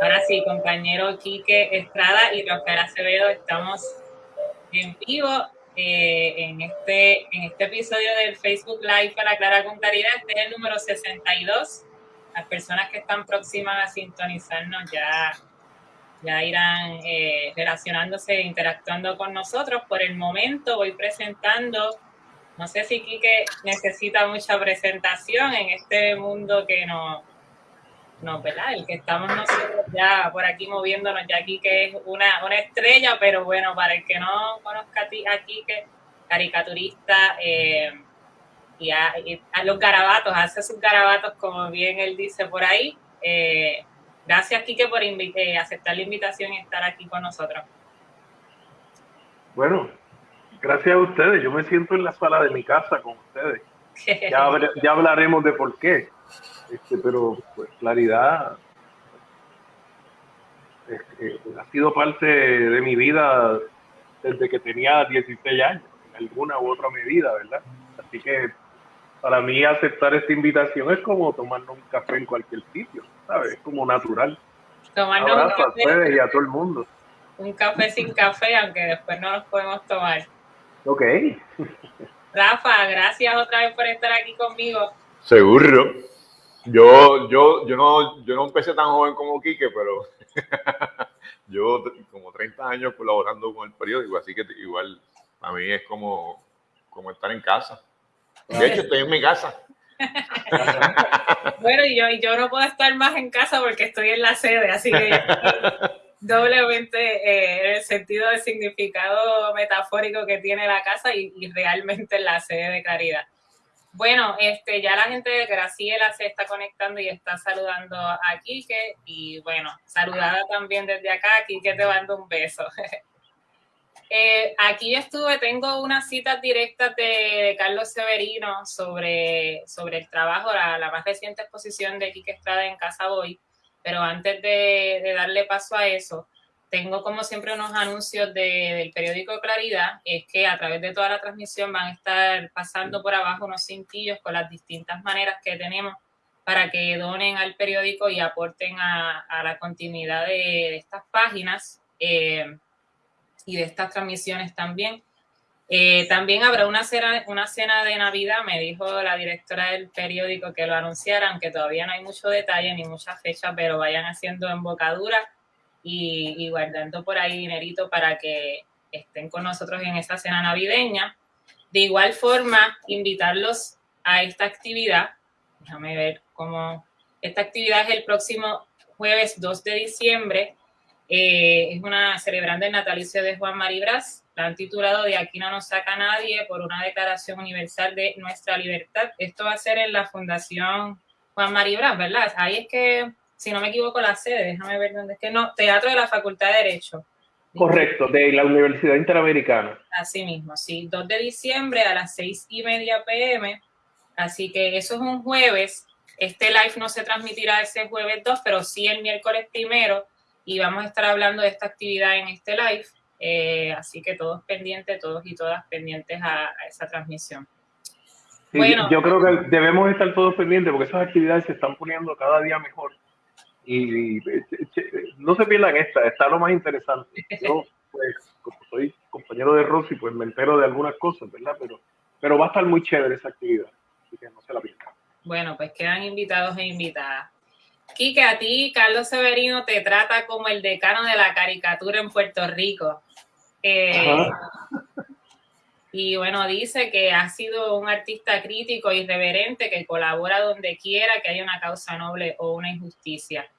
Ahora sí, compañero Quique Estrada y Rafael Acevedo, estamos en vivo eh, en, este, en este episodio del Facebook Live para Clara con Claridad. Este es el número 62. Las personas que están próximas a sintonizarnos ya, ya irán eh, relacionándose, interactuando con nosotros. Por el momento voy presentando, no sé si Quique necesita mucha presentación en este mundo que nos no, ¿verdad? El que estamos nosotros ya por aquí moviéndonos, ya aquí que es una, una estrella, pero bueno, para el que no conozca a ti, aquí que caricaturista eh, y, a, los garabatos, hace sus garabatos como bien él dice por ahí. Eh, gracias, Quique, por eh, aceptar la invitación y estar aquí con nosotros. Bueno, gracias a ustedes. Yo me siento en la sala de mi casa con ustedes. Ya, ya hablaremos de por qué. Este, pero pues claridad este, ha sido parte de mi vida desde que tenía 16 años, en alguna u otra medida, ¿verdad? Así que para mí aceptar esta invitación es como tomarnos un café en cualquier sitio, ¿sabes? Es como natural. Tomarnos un café, a ustedes y a todo el mundo. Un café sin café, aunque después no nos podemos tomar. Ok. Rafa, gracias otra vez por estar aquí conmigo. Seguro. Yo, yo, yo, no, yo no empecé tan joven como Quique, pero yo como 30 años colaborando con el periódico, así que igual a mí es como, como estar en casa. De hecho, estoy en mi casa. bueno, y yo, yo no puedo estar más en casa porque estoy en la sede, así que doblemente eh, en el sentido del significado metafórico que tiene la casa y, y realmente en la sede de Caridad. Bueno, este, ya la gente de Graciela se está conectando y está saludando a Quique. Y bueno, saludada también desde acá, Quique te mando un beso. Eh, aquí estuve, tengo unas citas directas de, Carlos Severino sobre, sobre el trabajo, la, más reciente exposición de Quique Estrada en Casa Boy. Pero antes de darle paso a eso, tengo como siempre unos anuncios del periódico Claridad, es que a través de toda la transmisión van a estar pasando por abajo unos cintillos con las distintas maneras que tenemos para que donen al periódico y aporten a, la continuidad de, estas páginas eh, y de estas transmisiones también. Eh, también habrá una cena, una cena de Navidad, me dijo la directora del periódico que lo anunciara, aunque todavía no hay mucho detalle ni mucha fecha, pero vayan haciendo embocadura y, guardando por ahí dinerito para que estén con nosotros en esta cena navideña. De igual forma, invitarlos a esta actividad. Déjame ver cómo. Esta actividad es el próximo jueves 2 de diciembre. Eh, es una celebrando el natalicio de Juan Maribras. La han titulado De aquí no nos saca nadie por una declaración universal de nuestra libertad. Esto va a ser en la Fundación Juan Maribras, ¿verdad? Ahí es que si no me equivoco, la sede, déjame ver dónde es que no, Teatro de la Facultad de Derecho. Correcto, de la Universidad Interamericana. Así mismo, sí, 2 de diciembre a las 6 y media pm. Así que eso es un jueves. Este live no se transmitirá ese jueves 2, pero sí el miércoles primero. Y vamos a estar hablando de esta actividad en este live. Eh, así que todos pendientes, todos y todas pendientes a, esa transmisión. bueno, yo creo que debemos estar todos pendientes porque esas actividades se están poniendo cada día mejor y, no se pierdan esta, está lo más interesante. Yo, pues, como soy compañero de Rosy, pues me entero de algunas cosas, ¿verdad? Pero, pero va a estar muy chévere esa actividad, así que no se la pierdan. Bueno, pues quedan invitados e invitadas. Quique, a ti Carlos Severino te trata como el decano de la caricatura en Puerto Rico. Eh, y bueno, dice que ha sido un artista crítico, irreverente, que colabora donde quiera que haya una causa noble o una injusticia.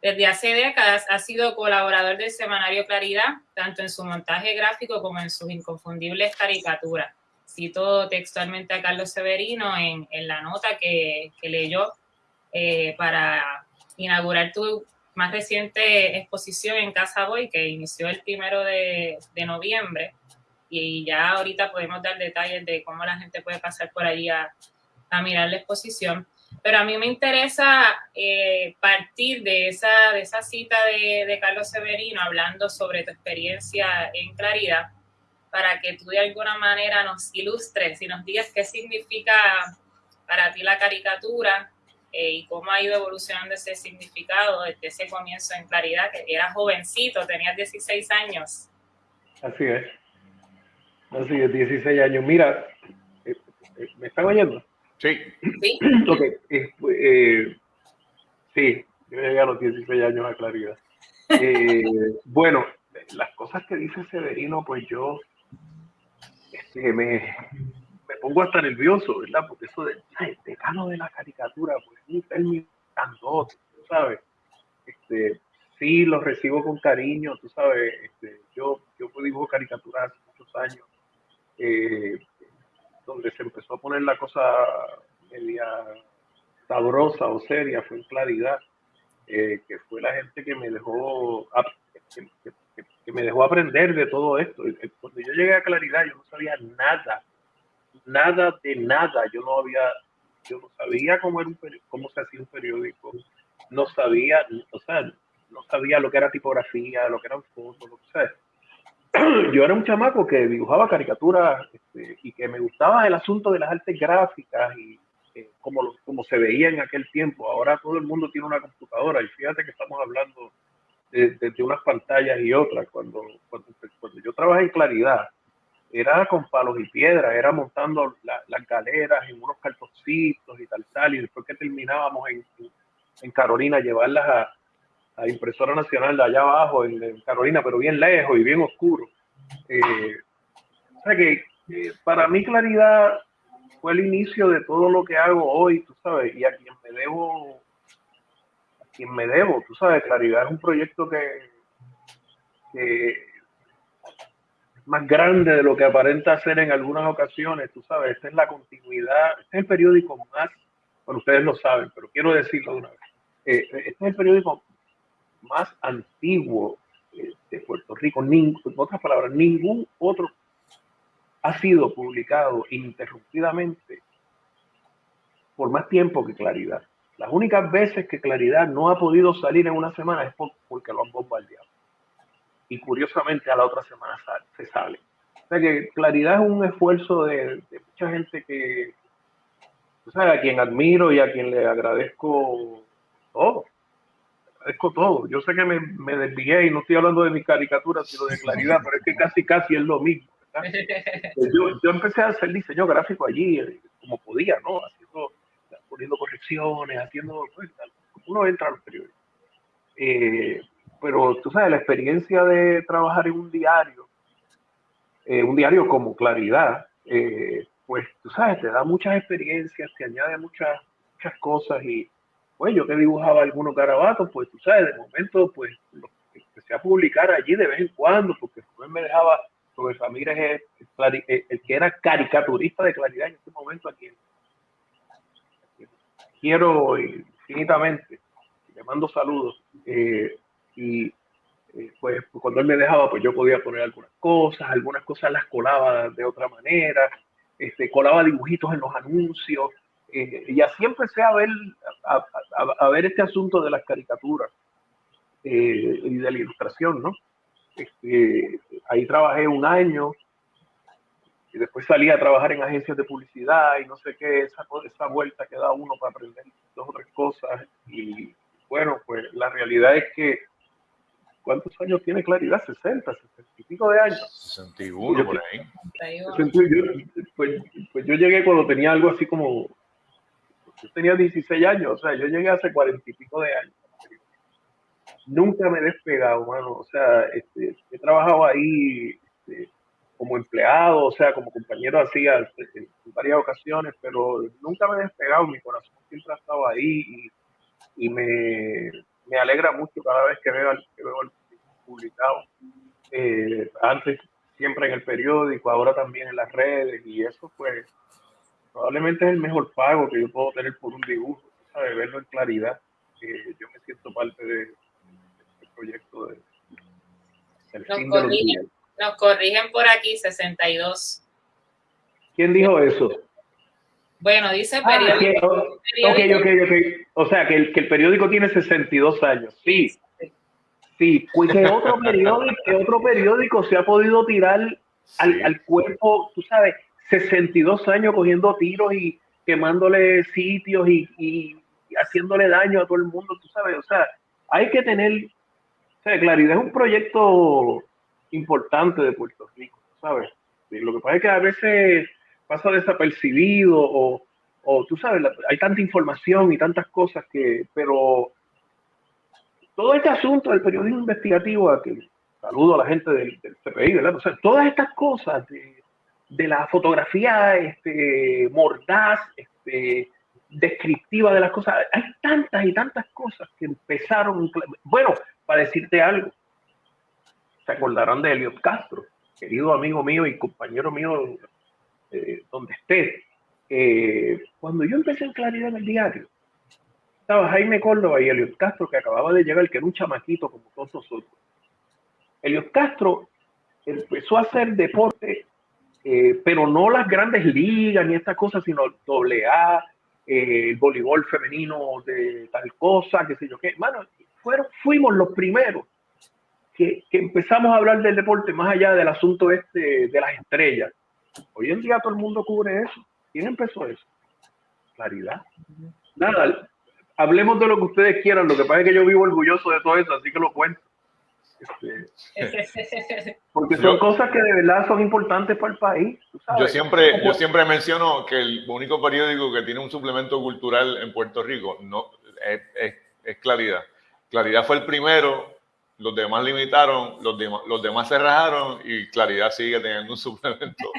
Desde hace décadas ha sido colaborador del semanario Claridad, tanto en su montaje gráfico como en sus inconfundibles caricaturas. Cito textualmente a Carlos Severino en, la nota que, leyó eh, para inaugurar tu más reciente exposición en Casa Boy, que inició el primero de, noviembre. Y ya ahorita podemos dar detalles de cómo la gente puede pasar por ahí a mirar la exposición. Pero a mí me interesa eh, partir de esa, de esa cita de, Carlos Severino hablando sobre tu experiencia en Claridad, para que tú de alguna manera nos ilustres y nos digas qué significa para ti la caricatura eh, y cómo ha ido evolucionando ese significado desde ese comienzo en Claridad, que era jovencito, tenías 16 años. Así es. Así es, 16 años. Mira, eh, ¿me están oyendo? Sí. Sí. Ok, sí, yo llegué a los 16 años a Claridad. bueno, las cosas que dice Severino, pues yo este, me, me pongo hasta nervioso, ¿verdad? Porque eso de el decano de la caricatura, pues es un término tú sabes. Este, sí, lo recibo con cariño, tú sabes. Este, yo, yo dibujo caricaturas hace muchos años, eh, donde se empezó a poner la cosa media sabrosa o seria, fue en claridad, eh, que fue la gente que me dejó, que, me dejó aprender de todo esto. Cuando yo llegué a claridad, yo no sabía nada nada de nada. Yo no había, yo no sabía cómo, era un cómo se hacía un periódico, no sabía, o sea, no sabía lo que era tipografía, lo que eran fotos, lo que sea. Yo era un chamaco que dibujaba caricaturas este, y que me gustaba el asunto de las artes gráficas y eh, como, como se veía en aquel tiempo. Ahora todo el mundo tiene una computadora y fíjate que estamos hablando de, unas pantallas y otras. Cuando, cuando, cuando yo trabajé en Claridad, era con palos y piedras, era montando las galeras en unos cartoncitos y tal, tal, y después que terminábamos en, en Carolina, llevarlas a, a, Impresora Nacional de allá abajo, en, Carolina, pero bien lejos y bien oscuro. Eh, o sea que eh, para mí claridad fue el inicio de todo lo que hago hoy, tú sabes, y a quien me debo, a quien me debo, tú sabes, claridad es un proyecto que, que más grande de lo que aparenta ser en algunas ocasiones, tú sabes, esta es la continuidad, este es el periódico más, bueno, ustedes lo saben, pero quiero decirlo de una vez, eh, este es el periódico más antiguo de Puerto Rico, en otras palabras, ningún otro ha sido publicado ininterrumpidamente por más tiempo que Claridad. Las únicas veces que Claridad no ha podido salir en una semana es porque lo han bombardeado y curiosamente a la otra semana se sale. O sea que claridad es un esfuerzo de, mucha gente que, o sea, a quien admiro y a quien le agradezco todo. Agradezco todo. Yo sé que me, me desvié y no estoy hablando de mis caricaturas, sino de claridad, pero es que casi, casi es lo mismo. Yo, yo, empecé a hacer diseño gráfico allí, eh, como podía, ¿no? Haciendo, poniendo correcciones, haciendo, pues, uno entra a los periódicos. Eh, pero tú sabes, la experiencia de trabajar en un diario, eh, un diario como Claridad, eh, pues tú sabes, te da muchas experiencias, te añade muchas, muchas cosas y pues yo que dibujaba algunos garabatos, pues tú sabes, de momento pues lo empecé a publicar allí de vez en cuando, porque después me dejaba, porque Ramírez es el, el, que era caricaturista de Claridad en este momento aquí. Quiero infinitamente, le mando saludos. Eh, y eh, pues cuando él me dejaba, pues yo podía poner algunas cosas, algunas cosas las colaba de otra manera, este, colaba dibujitos en los anuncios, eh, y así empecé a ver, a, ver este asunto de las caricaturas eh, y de la ilustración, ¿no? Este, ahí trabajé un año, y después salí a trabajar en agencias de publicidad y no sé qué, esa, esa vuelta que da uno para aprender dos o tres cosas, y bueno, pues la realidad es que ¿Cuántos años tiene Claridad? 60, 60 y pico de años. 61 por ahí. pues, pues, yo llegué cuando tenía algo así como, yo tenía 16 años, o sea, yo llegué hace 40 y pico de años. Nunca me he despegado, mano. O sea, este, he trabajado ahí este, como empleado, o sea, como compañero así en, varias ocasiones, pero nunca me he despegado. Mi corazón siempre ha estado ahí y, me, me alegra mucho cada vez que veo, que veo el publicado. Eh, antes siempre en el periódico, ahora también en las redes, y eso pues probablemente es el mejor pago que yo puedo tener por un dibujo, ¿sabes? verlo en claridad. Eh, yo me siento parte de, este proyecto de, nos, corrigen, nos corrigen por aquí 62. ¿Quién dijo eso? Bueno, dice ah, periódico. ok, ok, ok. O sea, que el, que el periódico tiene 62 años. Sí, Sí, pues que otro periódico, que otro periódico se ha podido tirar al, al, cuerpo, tú sabes, 62 años cogiendo tiros y quemándole sitios y, y haciéndole daño a todo el mundo, tú sabes, o sea, hay que tener, o sea, Claridad es un proyecto importante de Puerto Rico, ¿sabes? lo que pasa es que a veces pasa desapercibido o, o tú sabes, hay tanta información y tantas cosas que, pero todo este asunto del periodismo investigativo, saludo a la gente del, CPI, ¿verdad? O sea, todas estas cosas de, de la fotografía este, mordaz, este, descriptiva de las cosas, hay tantas y tantas cosas que empezaron, bueno, para decirte algo, se acordarán de Eliot Castro, querido amigo mío y compañero mío eh, donde esté. Eh, cuando yo empecé en Claridad en el diario, estaba Jaime Córdoba y Eliot Castro, que acababa de llegar, que era un chamaquito como todos nosotros. Eliot Castro empezó a hacer deporte, eh, pero no las grandes ligas ni estas cosas, sino doble A, el voleibol femenino de tal cosa, qué sé yo qué. Mano, fueron, fuimos los primeros que, empezamos a hablar del deporte más allá del asunto este de las estrellas. Hoy en día todo el mundo cubre eso. ¿Quién empezó eso? Claridad. Nada, hablemos de lo que ustedes quieran. Lo que pasa es que yo vivo orgulloso de todo eso, así que lo cuento. Este, porque son cosas que de verdad son importantes para el país. Yo siempre, yo siempre menciono que el único periódico que tiene un suplemento cultural en Puerto Rico no es, es Claridad. Claridad fue el primero los demás limitaron, los, demás, los demás se rajaron y Claridad sigue teniendo un suplemento,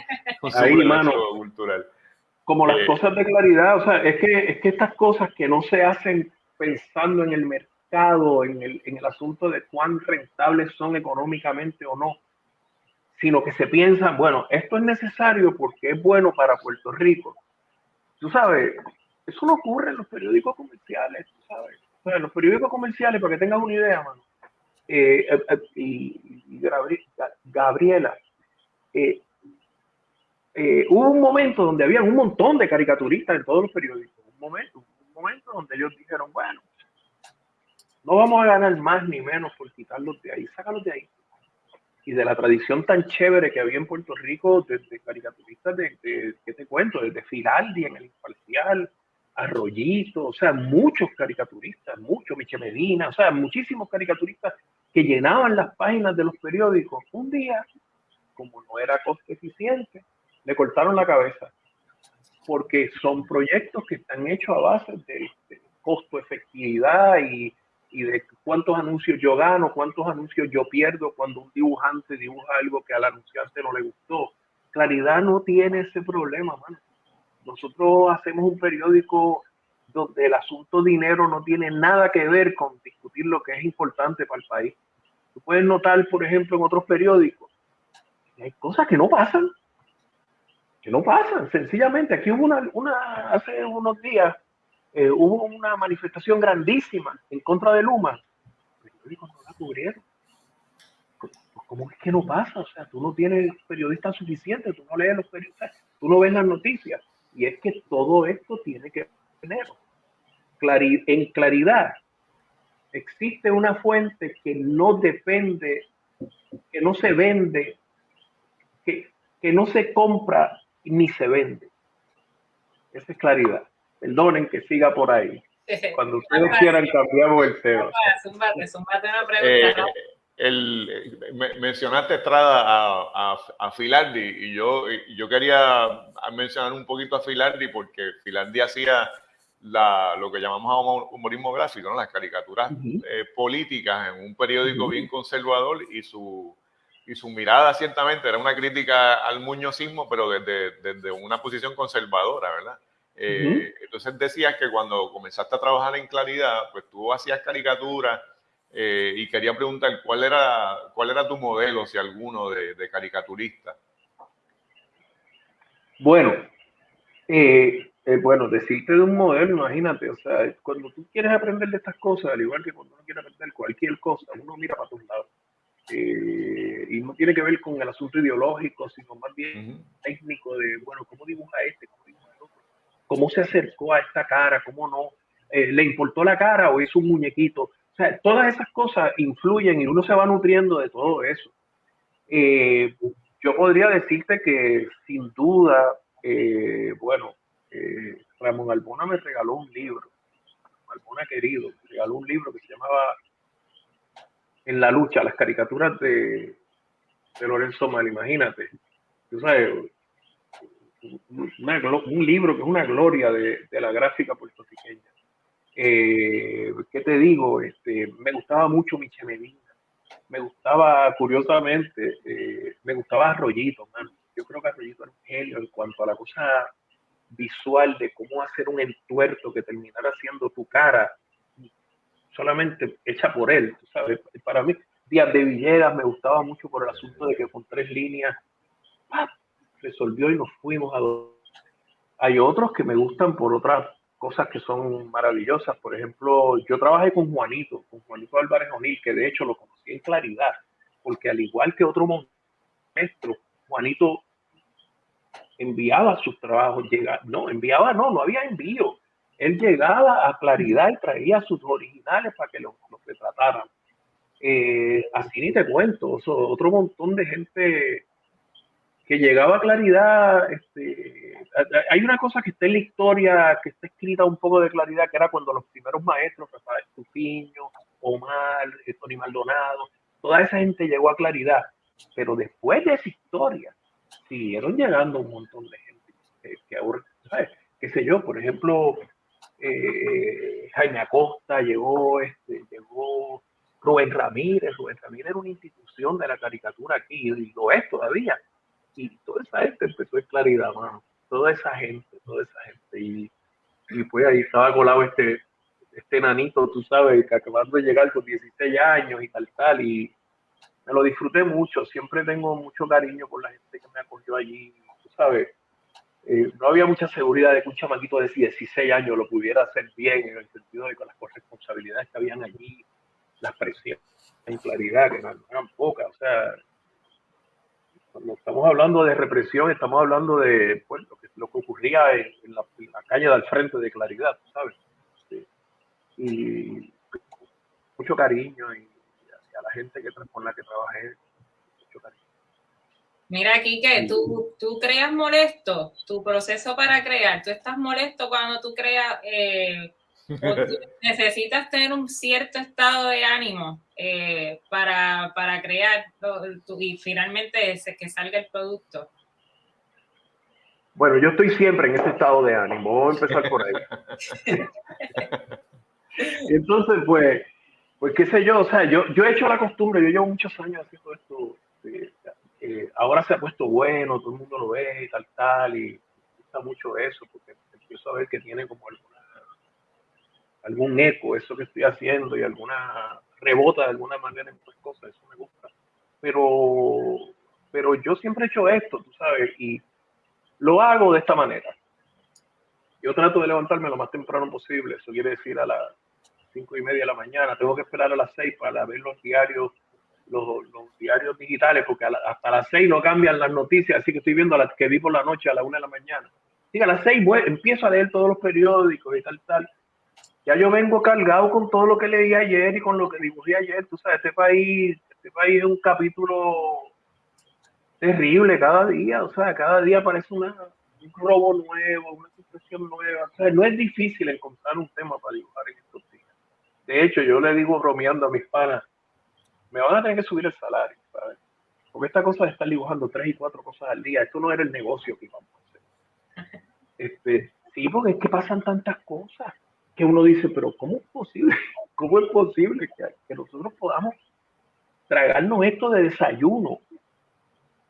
cultural. Como las eh, cosas de Claridad, o sea, es que, es que estas cosas que no se hacen pensando en el mercado, en el, en el asunto de cuán rentables son económicamente o no, sino que se piensan, bueno, esto es necesario porque es bueno para Puerto Rico. Tú sabes, eso no ocurre en los periódicos comerciales, tú sabes. O sea, los periódicos comerciales, para que tengas una idea, mano, eh, eh, eh, y, Gabriela, hubo un momento donde había un montón de caricaturistas en todos los periódicos, un momento, un momento donde ellos dijeron, bueno, no vamos a ganar más ni menos por quitarlos de ahí, sácalos de ahí. Y de la tradición tan chévere que había en Puerto Rico, desde caricaturistas de, de ¿qué te cuento? Desde Firaldi en el Imparcial, Arroyito, o sea, muchos caricaturistas, muchos, Miche Medina, o sea, muchísimos caricaturistas que llenaban las páginas de los periódicos. Un día, como no era coste eficiente, le cortaron la cabeza, porque son proyectos que están hechos a base de, costo efectividad y, y de cuántos anuncios yo gano, cuántos anuncios yo pierdo cuando un dibujante dibuja algo que al anunciante no le gustó. Claridad no tiene ese problema, mano nosotros hacemos un periódico donde el asunto dinero no tiene nada que ver con discutir lo que es importante para el país. Tú puedes notar, por ejemplo, en otros periódicos, que hay cosas que no pasan, que no pasan. Sencillamente, aquí hubo una, una hace unos días, eh, hubo una manifestación grandísima en contra de Luma. Pues, ¿Cómo es que no pasa? O sea, tú no tienes periodistas suficientes, tú no lees los periodistas, tú no ves las noticias. Y es que todo esto tiene que tener en claridad. Existe una fuente que no depende, que no se vende, que, que no se compra ni se vende. Esa es claridad. Perdonen que siga por ahí. Cuando ustedes quieran cambiamos el tema el, mencionaste Estrada a, a, Filardi y yo, yo quería mencionar un poquito a Filardi porque Filardi hacía la, lo que llamamos humorismo gráfico, ¿no? las caricaturas eh, políticas en un periódico bien conservador y su, y su mirada ciertamente era una crítica al muñozismo, pero desde, desde una posición conservadora, ¿verdad? Eh, entonces decías que cuando comenzaste a trabajar en Claridad, pues tú hacías caricaturas eh, y quería preguntar cuál era, cuál era tu modelo, si alguno, de, caricaturista. Bueno, eh, eh, bueno, decirte de un modelo, imagínate, o sea, cuando tú quieres aprender de estas cosas, al igual que cuando uno quiere aprender cualquier cosa, uno mira para todos lados. y no tiene que ver con el asunto ideológico, sino más bien técnico de, bueno, ¿cómo dibuja este? ¿Cómo dibuja? ¿Cómo se acercó a esta cara? ¿Cómo no? ¿Le importó la cara o hizo un muñequito? todas esas cosas influyen y uno se va nutriendo de todo eso. Eh, yo podría decirte que sin duda, eh, bueno, eh, Ramón Albona me regaló un libro Marmona querido, regaló un libro que se llamaba En la lucha, las caricaturas de, de Lorenzo Mal, imagínate. Tú sabes, un libro que es una gloria de, la gráfica puertorriqueña. Eh, ¿Qué te digo? Este, me gustaba mucho Miche Medina. Me gustaba, curiosamente, eh, me gustaba Arroyito, Yo creo que Arroyito era un genio en cuanto a la cosa visual de cómo hacer un entuerto que terminara siendo tu cara solamente hecha por él, sabes. Para mí, Díaz de Villegas me gustaba mucho por el asunto de que con tres líneas resolvió y nos fuimos a dos. Hay otros que me gustan por otras cosas que son maravillosas. Por ejemplo, yo trabajé con Juanito, con Juanito Álvarez O'Neill, que de hecho lo conocí en claridad, porque al igual que otro maestro, Juanito enviaba sus trabajos, llega, no, enviaba, no, no había envío. Él llegaba a claridad y traía sus originales para que los, los retrataran. Eh, así ni te cuento, otro montón de gente que llegaba a claridad. Este, hay una cosa que está en la historia, que está escrita un poco de claridad, que era cuando los primeros maestros, Rafael Tupiño, Omar, eh, Tony Maldonado, toda esa gente llegó a claridad. Pero después de esa historia, siguieron llegando un montón de gente que, ahora, qué sé yo, por ejemplo, eh, Jaime Acosta llegó, este, llegó Rubén Ramírez, Rubén Ramírez era una institución de la caricatura aquí y lo es todavía. Y toda esa gente empezó en claridad, mano. Toda esa gente, toda esa gente. Y, y pues ahí estaba colado este, este nanito, tú sabes, que acabando de llegar con 16 años y tal, tal. Y me lo disfruté mucho. Siempre tengo mucho cariño por la gente que me acogió allí, tú sabes. Eh, no había mucha seguridad de que un chamaquito de 16 años lo pudiera hacer bien en el sentido de con las responsabilidades que habían allí, las presiones en claridad, que no eran pocas. O sea, cuando estamos hablando de represión, estamos hablando de pues, lo, que, lo que ocurría en, la, calle del frente de Claridad, ¿sabes? Y mucho cariño y, a la gente que, con la que trabajé, mucho cariño. Mira, Kike, tú, tú creas molesto, tu proceso para crear, tú estás molesto cuando tú creas eh, necesitas tener un cierto estado de ánimo eh, para, crear y finalmente ese, que salga el producto. Bueno, yo estoy siempre en ese estado de ánimo. Vamos a empezar por ahí. Entonces, pues, pues qué sé yo, o sea, yo, yo he hecho la costumbre, yo llevo muchos años haciendo esto. Eh, eh, ahora se ha puesto bueno, todo el mundo lo ve y tal, tal, y me gusta mucho eso, porque empiezo a ver que tiene como algo algún eco, eso que estoy haciendo y alguna rebota de alguna manera en otras cosas, eso me gusta. Pero, pero yo siempre he hecho esto, tú sabes, y lo hago de esta manera. Yo trato de levantarme lo más temprano posible, eso quiere decir a las cinco y media de la mañana, tengo que esperar a las seis para ver los diarios, los, diarios digitales, porque hasta las seis no cambian las noticias, así que estoy viendo las que vi por la noche a la una de la mañana. Y a las seis empiezo a leer todos los periódicos y tal, tal ya yo vengo cargado con todo lo que leí ayer y con lo que dibujé ayer. Tú sabes, este país, este país es un capítulo terrible cada día. O sea, cada día aparece una, un robo nuevo, una situación nueva. O sea, no es difícil encontrar un tema para dibujar en estos días. De hecho, yo le digo bromeando a mis panas, me van a tener que subir el salario, ¿sabes? Porque esta cosa de estar dibujando tres y cuatro cosas al día, esto no era el negocio que íbamos a hacer. Este, sí, porque es que pasan tantas cosas que uno dice, pero ¿cómo es posible? ¿Cómo es posible que, nosotros podamos tragarnos esto de desayuno,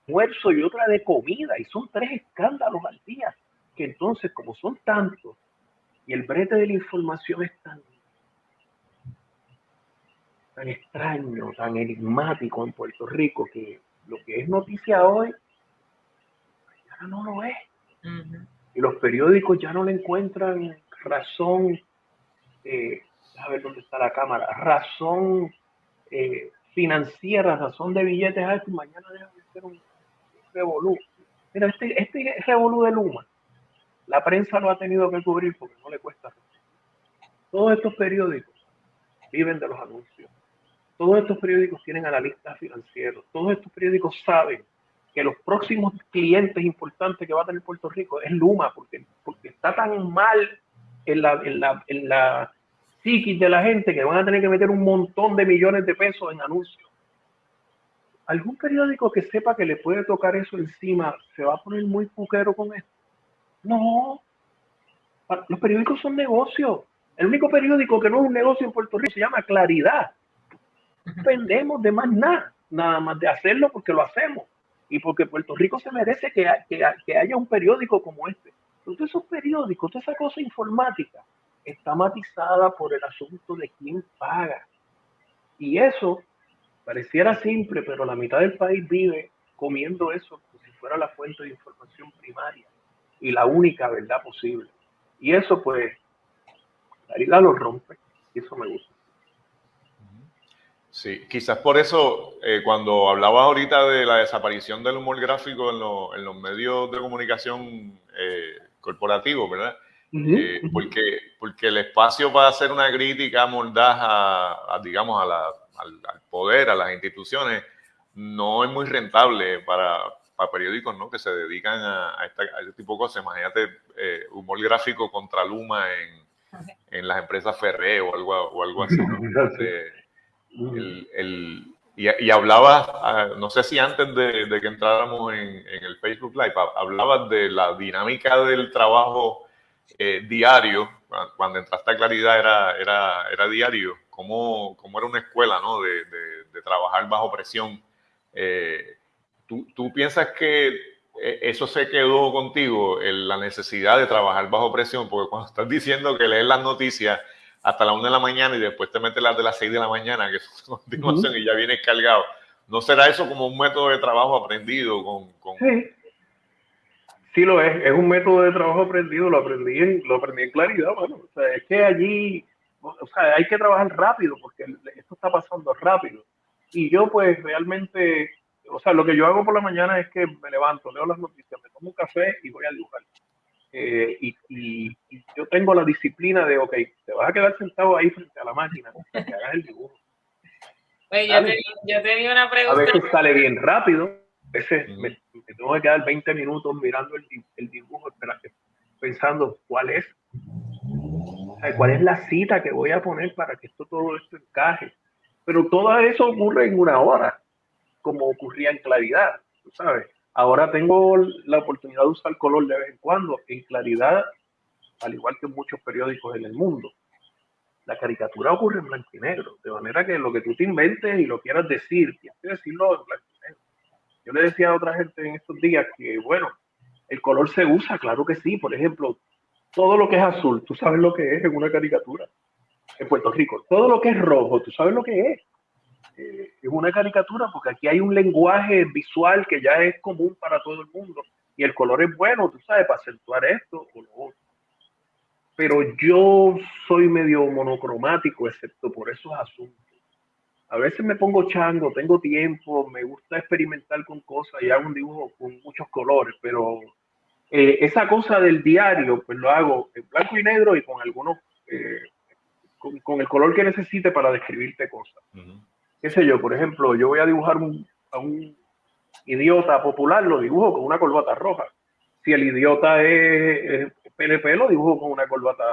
almuerzo y otra de comida? Y son tres escándalos al día, que entonces, como son tantos, y el brete de la información es tan, tan extraño, tan enigmático en Puerto Rico, que lo que es noticia hoy, ya no lo es. Y los periódicos ya no le encuentran razón eh, a ver dónde está la cámara, razón eh, financiera, razón de billetes altos, mañana deja de ser un revolú. Mira, este, este revolú de Luma, la prensa lo ha tenido que cubrir porque no le cuesta. Todos estos periódicos viven de los anuncios. Todos estos periódicos tienen analistas financieros. Todos estos periódicos saben que los próximos clientes importantes que va a tener Puerto Rico es Luma, porque, porque está tan mal en la, en la, de la gente que van a tener que meter un montón de millones de pesos en anuncios. ¿Algún periódico que sepa que le puede tocar eso encima se va a poner muy puquero con esto? No. Los periódicos son negocios. El único periódico que no es un negocio en Puerto Rico se llama Claridad. Dependemos de más nada, nada más de hacerlo porque lo hacemos y porque Puerto Rico se merece que, haya un periódico como este. Todos esos periódicos, toda esa cosa informática está matizada por el asunto de quién paga. Y eso pareciera simple, pero la mitad del país vive comiendo eso como si fuera la fuente de información primaria y la única verdad posible. Y eso pues, la lo rompe y eso me gusta. Sí, quizás por eso, eh, cuando hablaba ahorita de la desaparición del humor gráfico en, los medios de comunicación eh, corporativos, ¿verdad? Eh, porque, porque el espacio para hacer una crítica mordaz a, digamos, al, poder, a las instituciones, no es muy rentable para, para periódicos ¿no? que se dedican a, este tipo de cosas. Imagínate humor gráfico contra Luma en, en las empresas Ferré o algo, o algo así. ¿no? El, y, hablabas, ah, no sé si antes de, que entráramos en, el Facebook Live, hablabas de la dinámica del trabajo eh, diario, cuando entraste a Claridad era, era, era diario, como era una escuela ¿no? de, trabajar bajo presión. Eh, ¿tú, ¿tú, piensas que eh, eso se quedó contigo, la necesidad de trabajar bajo presión? Porque cuando estás diciendo que lees las noticias hasta la una de la mañana y después te metes las de las seis de la mañana, que es continuación y ya vienes cargado. ¿No será eso como un método de trabajo aprendido? Con, Sí. Sí, lo es. Es un método de trabajo aprendido. Lo aprendí en, lo aprendí en claridad, bueno. O sea, es que allí, o sea, hay que trabajar rápido porque esto está pasando rápido. Y yo pues realmente, o sea, lo que yo hago por la mañana es que me levanto, leo las noticias, me tomo un café y voy a dibujar. Eh, y, yo tengo la disciplina de, ok, te vas a quedar sentado ahí frente a la máquina que hagas el dibujo. Oye, yo, yo tenía una pregunta. A veces sale bien rápido, veces me, tengo que quedar 20 minutos mirando el, el dibujo, pensando cuál es, cuál es la cita que voy a poner para que esto todo esto encaje. Pero todo eso ocurre en una hora, como ocurría en claridad, tú sabes. Ahora tengo la oportunidad de usar color de vez en cuando, en claridad, al igual que muchos periódicos en el mundo. La caricatura ocurre en blanco y negro, de manera que lo que tú te inventes y lo quieras decir, tienes que decirlo en blanco. Yo le decía a otra gente en estos días que, bueno, el color se usa, claro que sí. Por ejemplo, todo lo que es azul, tú sabes lo que es en una caricatura. En Puerto Rico, todo lo que es rojo, tú sabes lo que es. Eh, es una caricatura porque aquí hay un lenguaje visual que ya es común para todo el mundo y el color es bueno, tú sabes, para acentuar esto o lo otro. Pero yo soy medio monocromático, excepto por esos asuntos. A veces me pongo chango, tengo tiempo, me gusta experimentar con cosas y hago un dibujo con muchos colores, pero eh, esa cosa del diario, pues lo hago en blanco y negro y con algunos, eh, con, el color que necesite para describirte cosas qué sé yo, por ejemplo, yo voy a dibujar a un idiota popular, lo dibujo con una corbata roja. Si el idiota es, PNP, lo dibujo con una corbata.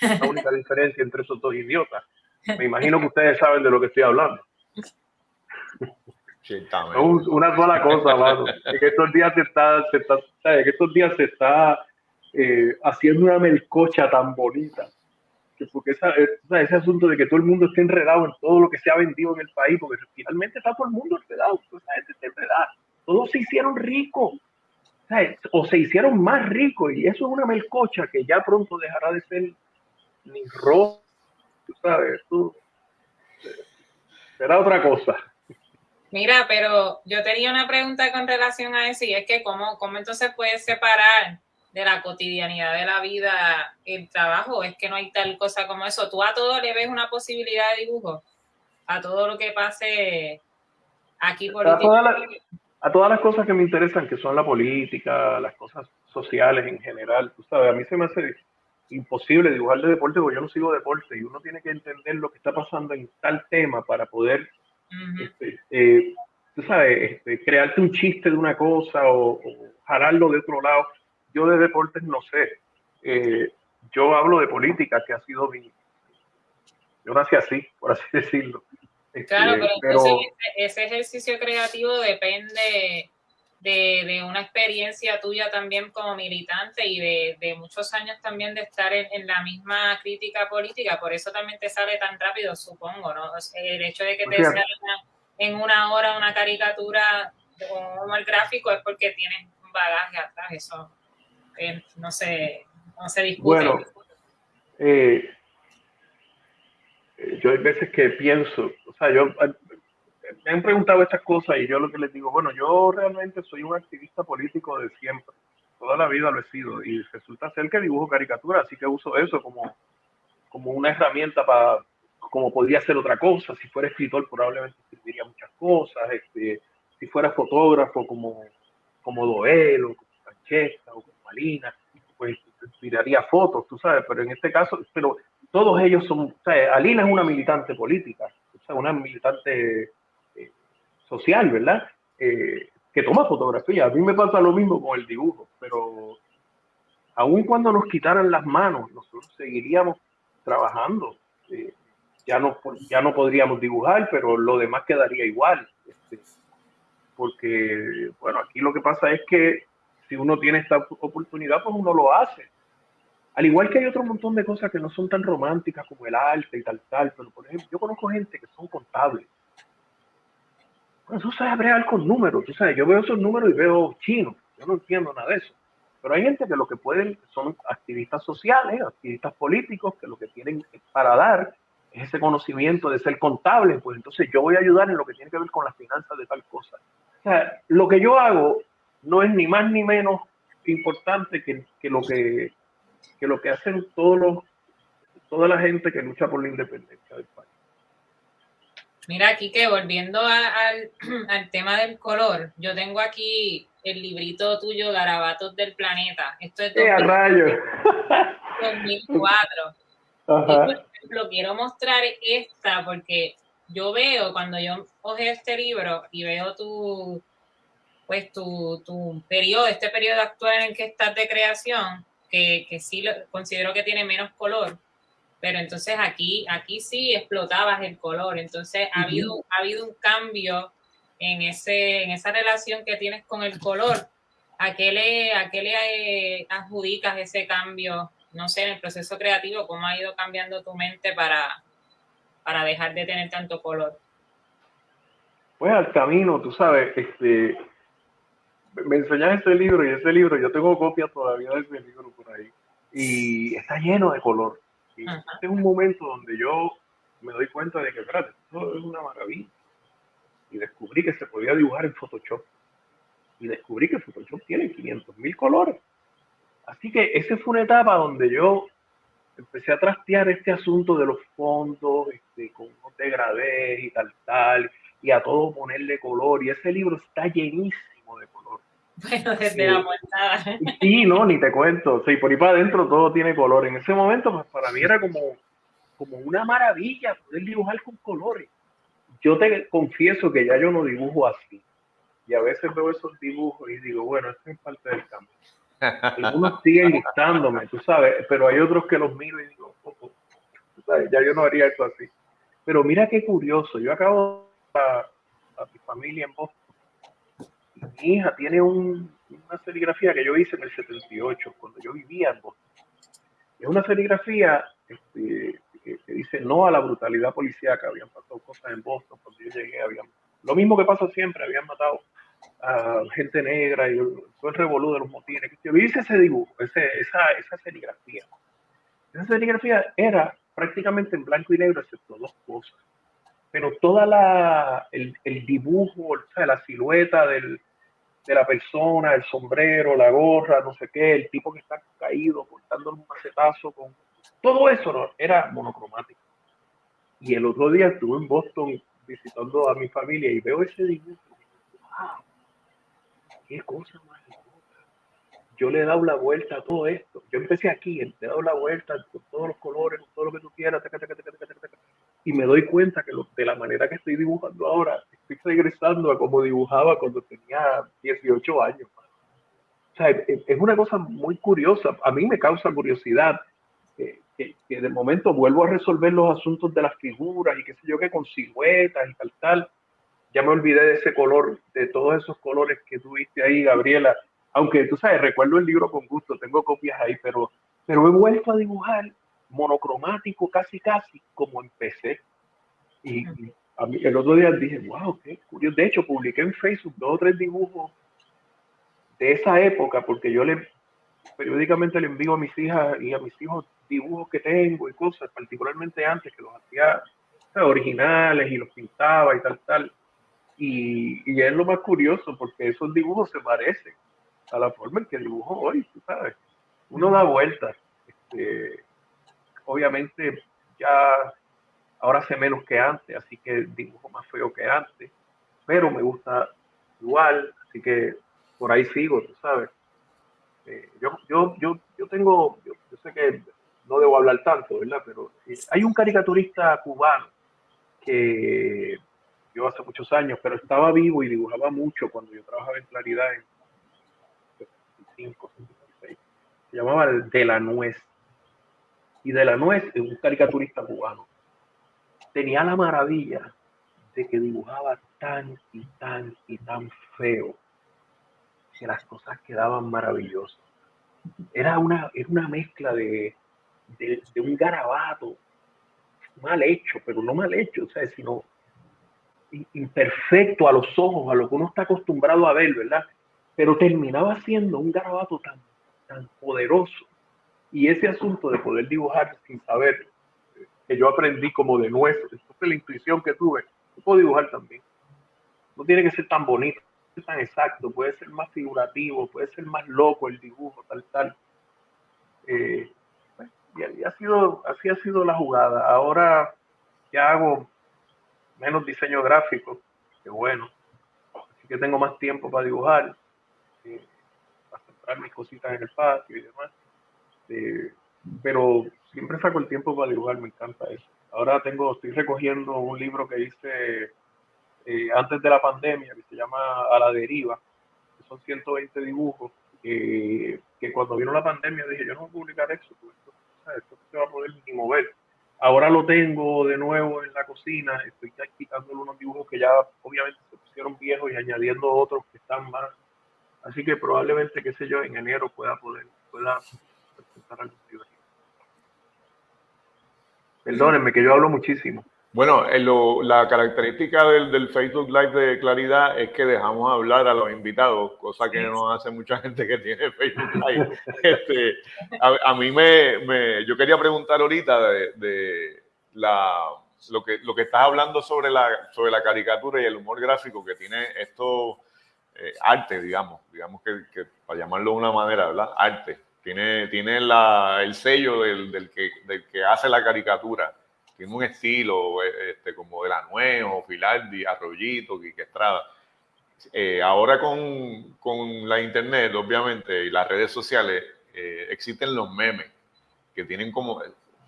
La única diferencia entre esos dos idiotas. Me imagino que ustedes saben de lo que estoy hablando. una sola cosa, mano. que estos días se está, se está, que estos días se está eh, haciendo una melcocha tan bonita porque esa, ese asunto de que todo el mundo esté enredado en todo lo que se ha vendido en el país, porque finalmente está todo el mundo enredado, toda esa gente está enredada. Todos se hicieron ricos, o se hicieron más ricos, y eso es una melcocha que ya pronto dejará de ser ni rojo, sabes, será otra cosa. Mira, pero yo tenía una pregunta con relación a eso, y es que cómo, cómo entonces puedes separar de la cotidianidad de la vida el trabajo, es que no hay tal cosa como eso. Tú a todo le ves una posibilidad de dibujo, a todo lo que pase aquí por a, todas a todas las cosas que me interesan, que son la política, las cosas sociales en general, tú sabes, a mí se me hace imposible dibujar de deporte porque yo no sigo deporte y uno tiene que entender lo que está pasando en tal tema para poder, este, eh, tú sabes, este, crearte un chiste de una cosa o, o jalarlo de otro lado yo de deportes no sé. Eh, yo hablo de política, que ha sido mi, yo nací así, por así decirlo. Claro, este, pero, ese, ejercicio creativo depende de, una experiencia tuya también como militante y de, muchos años también de estar en, la misma crítica política, por eso también te sale tan rápido, supongo, ¿no? El hecho de que te salga en una hora una caricatura o el gráfico es porque tienes un bagaje atrás, eso eh, no, se, no se discute. Bueno, eh, yo hay veces que pienso, o sea, yo me han preguntado estas cosas y yo lo que les digo, bueno, yo realmente soy un activista político de siempre, toda la vida lo he sido y resulta ser que dibujo caricaturas, así que uso eso como, como una herramienta para, como podría ser otra cosa, si fuera escritor probablemente escribiría muchas cosas, este, si fuera fotógrafo como, como Doel o como Francesca o como Malina, pues tiraría fotos, tú sabes, pero en este caso, pero todos ellos son, o sea, Alina es una militante política, o sea, una militante social, ¿verdad? Eh, que toma fotografía. A mí me pasa lo mismo con el dibujo, pero aun cuando nos quitaran las manos, nosotros seguiríamos trabajando. Eh, ya, no, ya no podríamos dibujar, pero lo demás quedaría igual. Este, porque, bueno, aquí lo que pasa es que si uno tiene esta oportunidad, pues uno lo hace. Al igual que hay otro montón de cosas que no son tan románticas como el arte y tal, tal, pero por ejemplo, yo conozco gente que son contables eso sabe bregar con números, tú sabes, yo veo esos números y veo chinos, yo no entiendo nada de eso. Pero hay gente que lo que pueden son activistas sociales, activistas políticos, que lo que tienen para dar es ese conocimiento de ser contable, pues entonces yo voy a ayudar en lo que tiene que ver con las finanzas de tal cosa. O sea, lo que yo hago no es ni más ni menos importante que, que lo que, que lo que hacen todos los, toda la gente que lucha por la independencia del país. Mira, aquí que volviendo al, tema del color, yo tengo aquí el librito tuyo, Garabatos del Planeta. Esto es de 2004. por ejemplo, quiero mostrar esta porque yo veo, cuando yo coge este libro y veo tu, pues tu, tu periodo, este periodo actual en el que estás de creación, que, que sí lo, considero que tiene menos color, pero entonces aquí, aquí sí explotabas el color, entonces ha, habido, ha habido un cambio en, ese, en esa relación que tienes con el color. ¿A qué le, a qué le eh, adjudicas ese cambio, no sé, en el proceso creativo, cómo ha ido cambiando tu mente para, para dejar de tener tanto color? Pues al camino, tú sabes, este, me enseñas ese libro y ese libro, yo tengo copias todavía de ese libro por ahí, y está lleno de color este es un momento donde yo me doy cuenta de que, espérate, esto es una maravilla. Y descubrí que se podía dibujar en Photoshop. Y descubrí que Photoshop tiene 500 mil colores. Así que esa fue una etapa donde yo empecé a trastear este asunto de los fondos, este, con unos degradés y tal, tal, y a todo ponerle color. Y ese libro está llenísimo de color. Bueno, desde la montada. Sí, no, ni te cuento. Sí, por ahí para adentro todo tiene color. En ese momento, pues para mí era como, como una maravilla poder dibujar con colores. Yo te confieso que ya yo no dibujo así. Y a veces veo esos dibujos y digo, bueno, esto es parte del cambio. Algunos siguen gustándome, tú sabes, pero hay otros que los miro y digo, oh, oh, sabes, ya yo no haría esto así. Pero mira qué curioso, yo acabo a, a mi familia en Boston mi hija tiene una serigrafía que yo hice en el 78, cuando yo vivía en Boston. Es una serigrafía este, que, dice no a la brutalidad policíaca. Habían pasado cosas en Boston cuando yo llegué. Habían, lo mismo que pasa siempre, habían matado a gente negra y todo el revolú de los motines. Yo hice ese dibujo, ese, esa, esa serigrafía. Esa serigrafía era prácticamente en blanco y negro, excepto dos cosas. Pero toda la, el, el dibujo, o sea, la silueta del, de la persona, el sombrero, la gorra, no sé qué, el tipo que está caído, cortando un macetazo, con todo eso ¿no? era monocromático. Y el otro día estuve en Boston visitando a mi familia y veo ese dibujo. ¡Wow! ¡Qué cosa más Yo le he dado la vuelta a todo esto. Yo empecé aquí, le he dado la vuelta con todos los colores, con todo lo que tú quieras, y me doy cuenta que de la manera que estoy dibujando ahora, estoy regresando a como dibujaba cuando tenía 18 años. O sea, es una cosa muy curiosa. A mí me causa curiosidad que, que, de momento vuelvo a resolver los asuntos de las figuras y qué sé yo qué, con siluetas y tal, tal. Ya me olvidé de ese color, de todos esos colores que tuviste ahí, Gabriela. Aunque tú sabes, recuerdo el libro con gusto, tengo copias ahí, pero, pero he vuelto a dibujar monocromático casi casi como empecé. Y, a mí, el otro día dije, wow, qué curioso. De hecho, publiqué en Facebook dos o tres dibujos de esa época, porque yo le periódicamente le envío a mis hijas y a mis hijos dibujos que tengo y cosas, particularmente antes que los hacía originales y los pintaba y tal, tal. Y, y, es lo más curioso porque esos dibujos se parecen a la forma en que dibujo hoy, tú sabes. Uno da vueltas. Este, obviamente ya ahora sé menos que antes, así que dibujo más feo que antes, pero me gusta igual, así que por ahí sigo, tú sabes. Eh, yo, yo, yo, yo tengo, yo, sé que no debo hablar tanto, ¿verdad? Pero eh, hay un caricaturista cubano que yo hace muchos años, pero estaba vivo y dibujaba mucho cuando yo trabajaba en Claridad en 65, 66. Se llamaba De la Nuez. Y De la Nuez es un caricaturista cubano. Tenía la maravilla de que dibujaba tan y tan y tan feo que las cosas quedaban maravillosas. Era una, era una mezcla de, de, un garabato mal hecho, pero no mal hecho, o sea, sino imperfecto a los ojos, a lo que uno está acostumbrado a ver, ¿verdad? Pero terminaba siendo un garabato tan, tan poderoso. Y ese asunto de poder dibujar sin saber, que yo aprendí como de nuevo, esto es la intuición que tuve, yo puedo dibujar también. No tiene que ser tan bonito, tan exacto, puede ser más figurativo, puede ser más loco el dibujo, tal, tal. Eh, y, ha sido, así ha sido la jugada. Ahora ya hago menos diseño gráfico, que bueno. Así que tengo más tiempo para dibujar, eh, para centrar mis cositas en el patio y demás. Eh, pero siempre saco el tiempo para dibujar, me encanta eso. Ahora tengo, estoy recogiendo un libro que hice eh, antes de la pandemia, que se llama A la deriva, que son 120 dibujos, que cuando vino la pandemia dije, yo no voy a publicar eso, esto, esto se va a poder ni mover. Ahora lo tengo de nuevo en la cocina, estoy quitándole unos dibujos que ya obviamente se pusieron viejos y añadiendo otros que están más. Así que probablemente, qué sé yo, en enero pueda poder, pueda presentar libro. Perdónenme que yo hablo muchísimo. Bueno, la característica del, Facebook Live de Claridad es que dejamos hablar a los invitados, cosa que no hace mucha gente que tiene Facebook Live. Este, a, mí me, yo quería preguntar ahorita de, la, lo, que, lo que estás hablando sobre la, sobre la caricatura y el humor gráfico que tiene esto, eh, arte, digamos, digamos que, para llamarlo de una manera, ¿verdad? Arte. Tiene, tiene el sello del, del, que, del que hace la caricatura tiene un estilo eh, este, como de la Nuevo, Filardi, Arroyito, Quique Estrada. Eh, ahora con, con, la internet, obviamente, y las redes sociales, eh, existen los memes, que tienen como,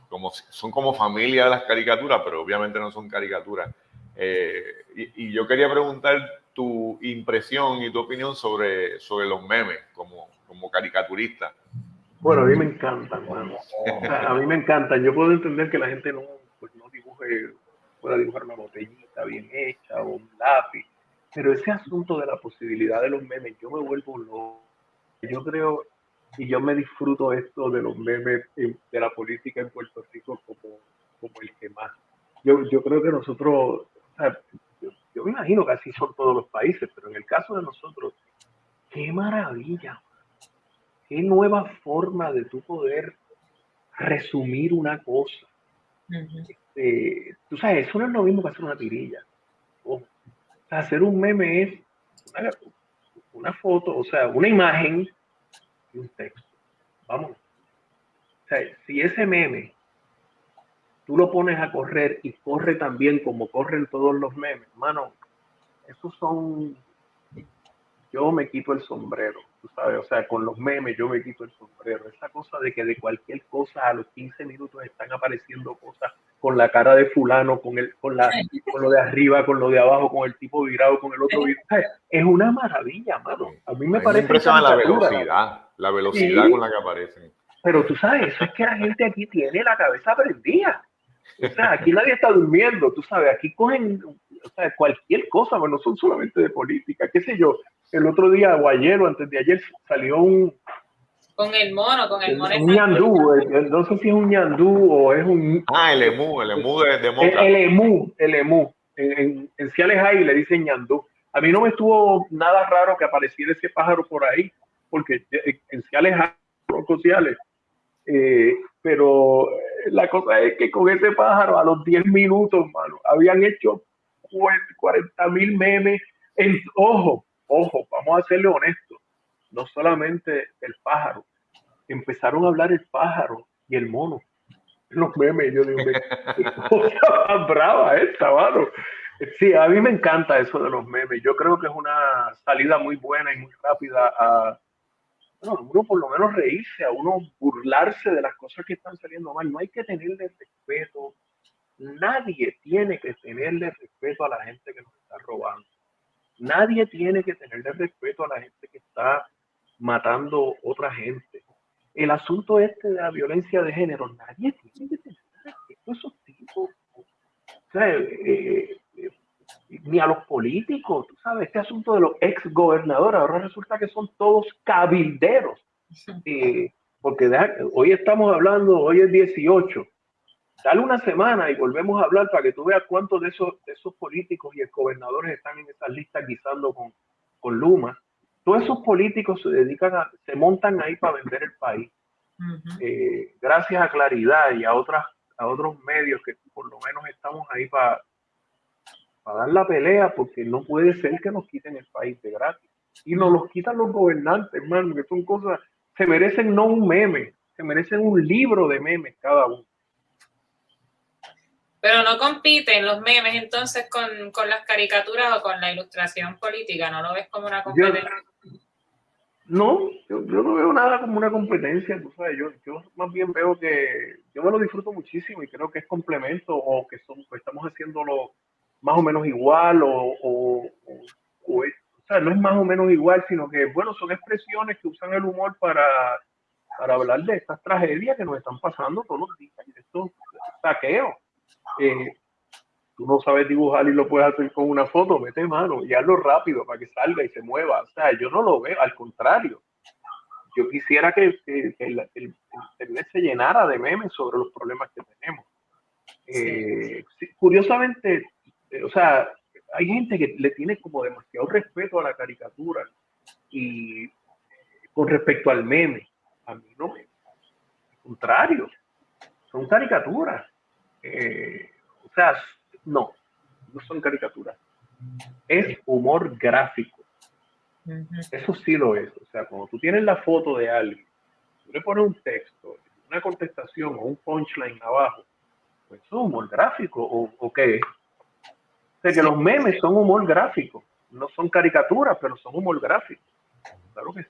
como, son como familia de las caricaturas, pero obviamente no son caricaturas. y, yo quería preguntar tu impresión y tu opinión sobre, sobre los memes como, como caricaturista. Bueno, a mí me encantan, a mí me encantan. Yo puedo entender que la gente no, pueda dibujar una botellita bien hecha o un lápiz. Pero ese asunto de la posibilidad de los memes, yo me vuelvo loco. Yo creo, y yo me disfruto esto de los memes de la política en Puerto Rico como, como el que más. Yo, yo creo que nosotros, yo, me imagino que así son todos los países, pero en el caso de nosotros, qué maravilla, qué nueva forma de tu poder resumir una cosa este, tú sabes, eso no es lo mismo que hacer una tirilla. O hacer un meme es una, foto, o sea, una imagen y un texto. Vamos. O sea, si ese meme tú lo pones a correr y corre también como corren todos los memes, mano, esos son. Yo me quito el sombrero, tú sabes, o sea, con los memes yo me quito el sombrero. Esa cosa de que de cualquier cosa a los 15 minutos están apareciendo cosas con la cara de fulano, con, el, con, la, con lo de arriba, con lo de abajo, con el tipo virado, con el otro virado. Es una maravilla, mano. A mí me parece... la velocidad, la velocidad con la que aparecen. Pero tú sabes, eso es que la gente aquí tiene la cabeza prendida. O sea, aquí nadie está durmiendo, tú sabes, aquí cogen o sea, cualquier cosa, pero no son solamente de política, qué sé yo. El otro día o ayer o antes de ayer salió un... Con el mono, con el mono. Un ñandú, no sé si es un ñandú o es un... Ah, el emú, el emú de, de El, el, emú, el emú. En, en, Ciales hay le dicen ñandú. A mí no me estuvo nada raro que apareciera ese pájaro por ahí, porque en Ciales hay, sociales, eh, pero la cosa es que con ese pájaro a los 10 minutos, mano, habían hecho 40 mil memes. En, ojo, ojo, vamos a serle honestos, no solamente el pájaro, empezaron a hablar el pájaro y el mono. Los memes, yo digo, cosa brava esta, mano. Sí, a mí me encanta eso de los memes. Yo creo que es una salida muy buena y muy rápida a, bueno, uno por lo menos reírse, a uno burlarse de las cosas que están saliendo mal. No hay que tenerle respeto. Nadie tiene que tenerle respeto a la gente que nos está robando. Nadie tiene que tenerle respeto a la gente que está matando otra gente. El asunto este de la violencia de género, nadie tiene que tener respeto a esos tipos. O sea, eh, eh, ni a los políticos, tú sabes, este asunto de los ex gobernadores, ahora resulta que son todos cabilderos. Eh, porque hoy estamos hablando, hoy es 18, dale una semana y volvemos a hablar para que tú veas cuántos de esos, esos políticos y ex gobernadores están en esas listas guisando con, con Luma. Todos esos políticos se dedican a, se montan ahí para vender el país. Eh, gracias a Claridad y a otras a otros medios que por lo menos estamos ahí para para dar la pelea, porque no puede ser que nos quiten el país de gratis. Y nos los quitan los gobernantes, hermano, que son cosas, se merecen no un meme, se merecen un libro de memes cada uno. Pero no compiten los memes entonces con, con las caricaturas o con la ilustración política, ¿no lo ves como una competencia? no, yo, no veo nada como una competencia, tú sabes, yo, yo más bien veo que yo me lo disfruto muchísimo y creo que es complemento o que son, pues, estamos haciéndolo más o menos igual o, o, o, sea, no es más o menos igual, sino que, bueno, son expresiones que usan el humor para, para hablar de estas tragedias que nos están pasando todos los días, de estos saqueos. Eh, tú no sabes dibujar y lo puedes hacer con una foto, mete mano y hazlo rápido para que salga y se mueva. O sea, yo no lo veo, al contrario. Yo quisiera que, el, internet se llenara de memes sobre los problemas que tenemos. Eh, curiosamente, eh, o sea, hay gente que le tiene como demasiado respeto a la caricatura y con respecto al meme, a mí no me, al contrario, son caricaturas. Eh, o sea, no, no son caricaturas. Es humor gráfico. Eso sí lo es. O sea, cuando tú tienes la foto de alguien, tú le pones un texto, una contestación o un punchline abajo, pues es humor gráfico o, o qué es que los memes son humor gráfico, no son caricaturas, pero son humor gráfico. Claro que sí.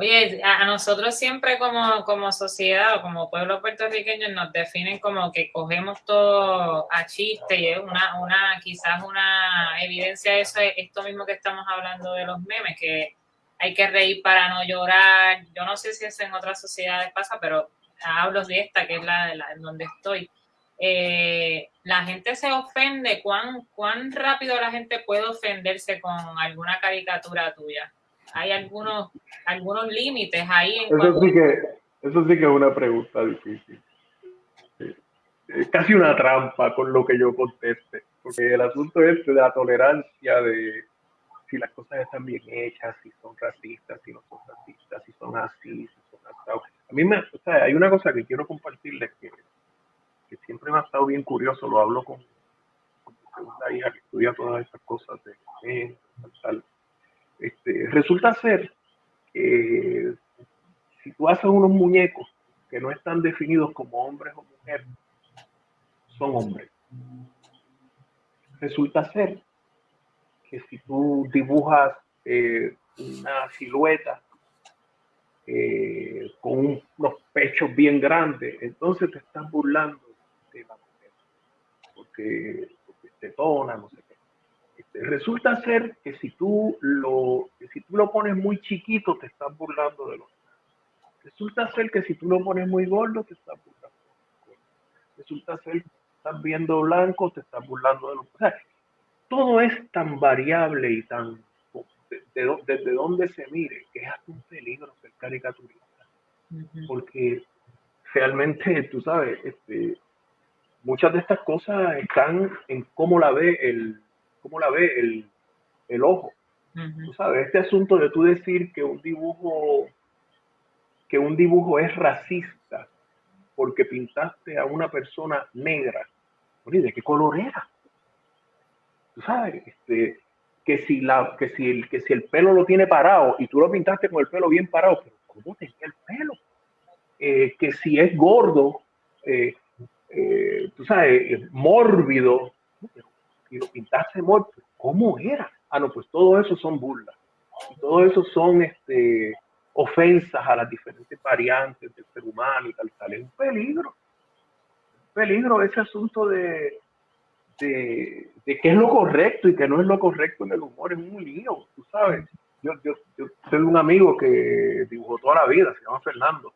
Oye, a nosotros siempre como, como sociedad o como pueblo puertorriqueño nos definen como que cogemos todo a chiste y es una, una, quizás una evidencia de eso es esto mismo que estamos hablando de los memes, que hay que reír para no llorar. Yo no sé si eso en otras sociedades pasa, pero hablo de esta, que es la, la en donde estoy eh, la gente se ofende, ¿cuán, ¿cuán rápido la gente puede ofenderse con alguna caricatura tuya? ¿Hay algunos, algunos límites ahí? eso, sí que, eso sí que es una pregunta difícil. Es casi una trampa con lo que yo conteste, porque el asunto es de la tolerancia de si las cosas están bien hechas, si son racistas, si no son racistas, si son así, si son así. A mí me, o sea, hay una cosa que quiero compartirles que que siempre me ha estado bien curioso, lo hablo con, con mi segunda hija que estudia todas estas cosas de tal, este, resulta ser que si tú haces unos muñecos que no están definidos como hombres o mujeres, son hombres. Resulta ser que si tú dibujas eh, una silueta eh, con unos pechos bien grandes, entonces te estás burlando porque, porque tona, no sé resulta ser que si tú lo si tú lo pones muy chiquito te estás burlando de los Resulta ser que si tú lo pones muy gordo, te estás burlando. Resulta ser que estás viendo blanco, te estás burlando de lo. O sea, todo es tan variable y tan. desde donde se mire, que es hasta un peligro ser caricaturista. Porque realmente, tú sabes, este, muchas de estas cosas están en cómo la ve el, cómo la ve el, el ojo. Tú sabes, este asunto de tú decir que un dibujo que un dibujo es racista porque pintaste a una persona negra. ¿de qué color era? Tú sabes, este, que si la, que si el, que si el pelo lo tiene parado y tú lo pintaste con el pelo bien parado, pero ¿cómo tenía el pelo? Eh, que si es gordo, eh, eh, tú sabes, mórbido, y lo pintaste mórbido, ¿cómo era? Ah, no, pues todo eso son burlas. Y todo eso son este, ofensas a las diferentes variantes del ser humano y tal, tal. Es un peligro. Un peligro ese asunto de, de, de qué es lo correcto y qué no es lo correcto en el humor. Es un lío, tú sabes. Yo, yo, yo tengo un amigo que dibujó toda la vida, se llama Fernando.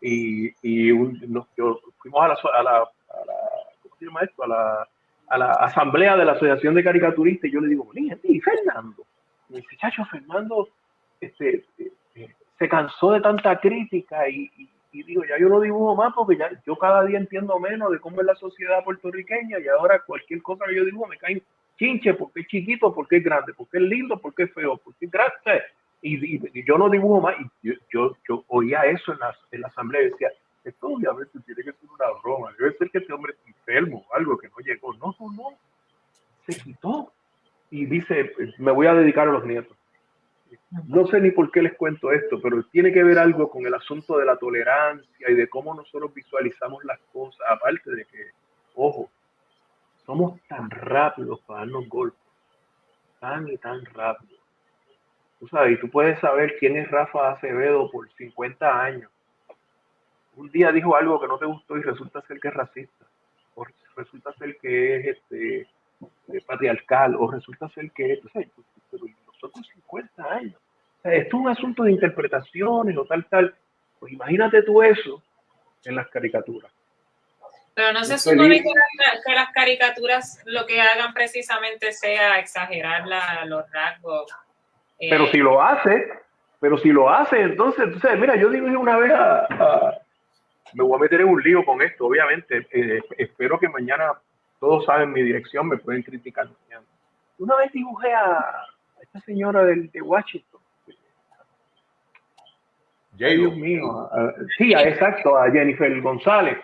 Y, y nos, fuimos a la, a la, a la, ¿cómo se llama esto? A la, a la asamblea de la Asociación de Caricaturistas y yo le digo, ¿y Fernando? Y dice, chacho, Fernando, este, se cansó de tanta crítica y, digo, ya yo no dibujo más porque ya yo cada día entiendo menos de cómo es la sociedad puertorriqueña y ahora cualquier cosa que yo dibujo me cae chinche porque es chiquito, porque es grande, porque es lindo, porque es feo, porque es grande. Y, yo no dibujo más. Y yo, yo, oía eso en la, en la asamblea y decía, esto obviamente tiene que ser una broma, debe ser que este hombre es enfermo algo que no llegó. No, no, no. Se quitó. Y dice, me voy a dedicar a los nietos. No sé ni por qué les cuento esto, pero tiene que ver algo con el asunto de la tolerancia y de cómo nosotros visualizamos las cosas, aparte de que, ojo, somos tan rápidos para darnos golpes, tan y tan rápidos. Tú sabes, y tú puedes saber quién es Rafa Acevedo por 50 años. Un día dijo algo que no te gustó y resulta ser que es racista, o resulta ser que es este, eh, patriarcal, o resulta ser que es, pero nosotros 50 años esto es un asunto de interpretaciones o tal, tal. Pues imagínate tú eso en las caricaturas. Pero no se supone que, las caricaturas lo que hagan precisamente sea exagerar los rasgos. Eh, pero si lo hace, pero si lo hace, entonces, entonces mira, yo digo una vez a, me voy a meter en un lío con esto, obviamente. Eh, espero que mañana todos saben mi dirección, me pueden criticar mañana. Una vez dibujé a esta señora de Washington Dios mío. sí, exacto, a Jennifer González.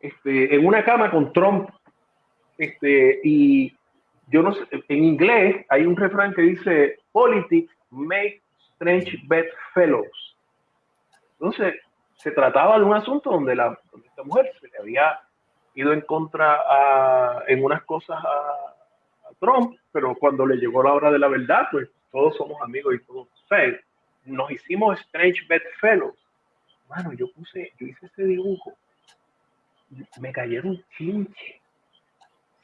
Este, en una cama con Trump. Este, y yo no sé, en inglés hay un refrán que dice, politics make strange bedfellows. Entonces, se trataba de un asunto donde, la, esta mujer se le había ido en contra a, en unas cosas a, Trump, pero cuando le llegó la hora de la verdad, pues todos somos amigos y todos, o nos hicimos Strange Bedfellows. Mano, yo puse, yo hice ese dibujo. Me cayeron chinche.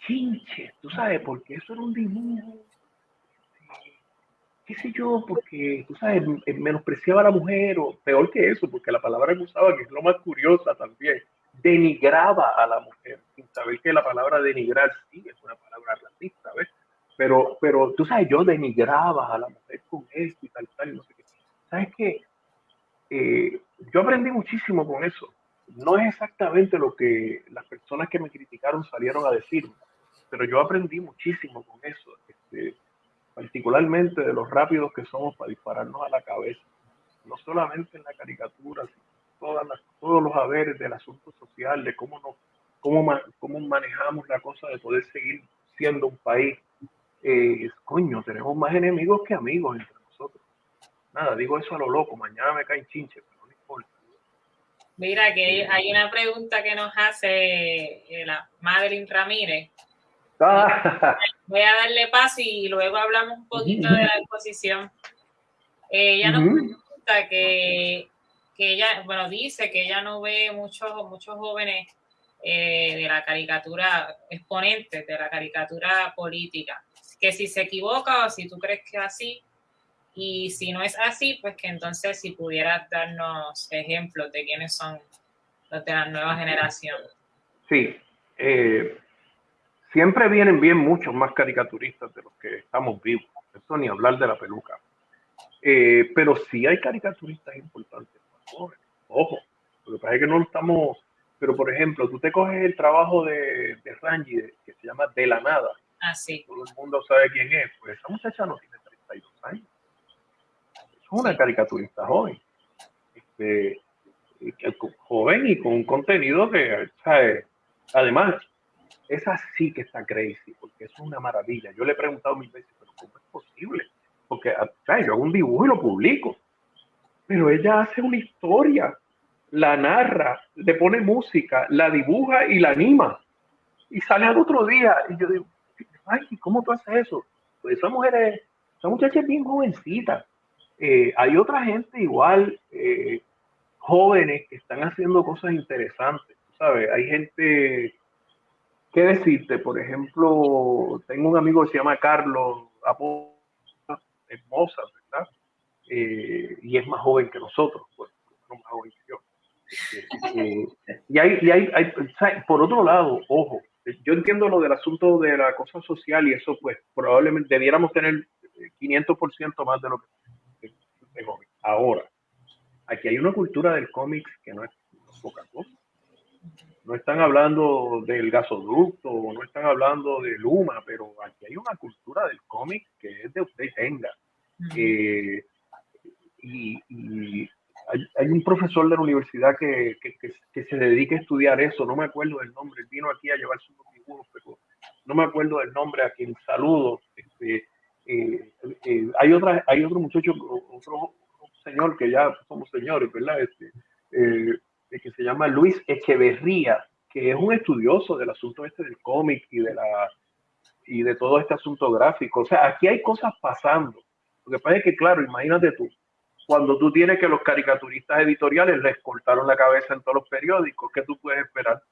Chinche, tú sabes, porque eso era un dibujo. Qué sé yo, porque, tú sabes, menospreciaba a la mujer, o peor que eso, porque la palabra que usaba, que es lo más curiosa también, denigraba a la mujer, sin saber que la palabra denigrar sí es una palabra racista, ¿ves? Pero, pero tú sabes, yo denigraba a la mujer con esto y tal, tal, no sé qué. ¿Sabes qué? Eh, yo aprendí muchísimo con eso. No es exactamente lo que las personas que me criticaron salieron a decir, pero yo aprendí muchísimo con eso, este, particularmente de los rápidos que somos para dispararnos a la cabeza, no solamente en la caricatura, sino todas todos los haberes del asunto social, de cómo, nos, cómo, cómo manejamos la cosa de poder seguir siendo un país. Eh, coño, tenemos más enemigos que amigos entre nosotros nada, digo eso a lo loco, mañana me caen chinches, pero no importa. Mira, que hay una pregunta que nos hace eh, la Madeline Ramírez. Ah. Voy a darle paso y luego hablamos un poquito de la exposición. ella nos pregunta que, que, ella, bueno, dice que ella no ve muchos, muchos jóvenes eh, de la caricatura, exponentes de la caricatura política. Que si se equivoca o si tú crees que es así, Y si no es así, pues que entonces si pudieras darnos ejemplos de quiénes son los de la nueva generación. Sí, eh, siempre vienen bien muchos más caricaturistas de los que estamos vivos. Eso ni hablar de la peluca. Eh, pero sí hay caricaturistas importantes. Ojo, lo que pasa es que no lo estamos. Pero por ejemplo, tú te coges el trabajo de, de Rangi, que se llama De la Nada. Ah, sí. Todo el mundo sabe quién es. Pues esa muchacha no tiene 32 años. Es una caricaturista joven. Este, joven y con un contenido que, ¿sabes? Además, esa sí que está crazy, porque es una maravilla. Yo le he preguntado mil veces, pero ¿cómo es posible? Porque ¿sabes? yo hago un dibujo y lo publico, pero ella hace una historia, la narra, le pone música, la dibuja y la anima. Y sale al otro día y yo digo, ay, ¿cómo tú haces eso? Pues esa mujer es, esa muchacha es bien jovencita. Eh, hay otra gente igual, eh, jóvenes que están haciendo cosas interesantes, ¿sabes? Hay gente ¿Qué decirte? Por ejemplo, tengo un amigo que se llama Carlos hermosa, ¿verdad? Eh, y es más joven que nosotros, pues, más joven que yo. Eh, y hay, y hay, hay, por otro lado, ojo, yo entiendo lo del asunto de la cosa social y eso, pues probablemente debiéramos tener 500% más de lo que tengo ahora. Aquí hay una cultura del cómics que no es poca cosa no están hablando del gasoducto, no están hablando de Luma, pero aquí hay una cultura del cómic que es de usted tenga. Eh, y, hay, un profesor de la universidad que, se dedica a estudiar eso, no me acuerdo del nombre, vino aquí a llevar sus dibujos, pero no me acuerdo del nombre a quien saludo. Este, eh, eh, hay, otra, hay otro muchacho, otro señor que ya somos señores, ¿verdad? Este, que se llama Luis Echeverría, que es un estudioso del asunto este del cómic y de la y de todo este asunto gráfico. O sea, aquí hay cosas pasando. Lo que pasa es que, claro, imagínate tú, cuando tú tienes que los caricaturistas editoriales les cortaron la cabeza en todos los periódicos, ¿qué tú puedes esperar?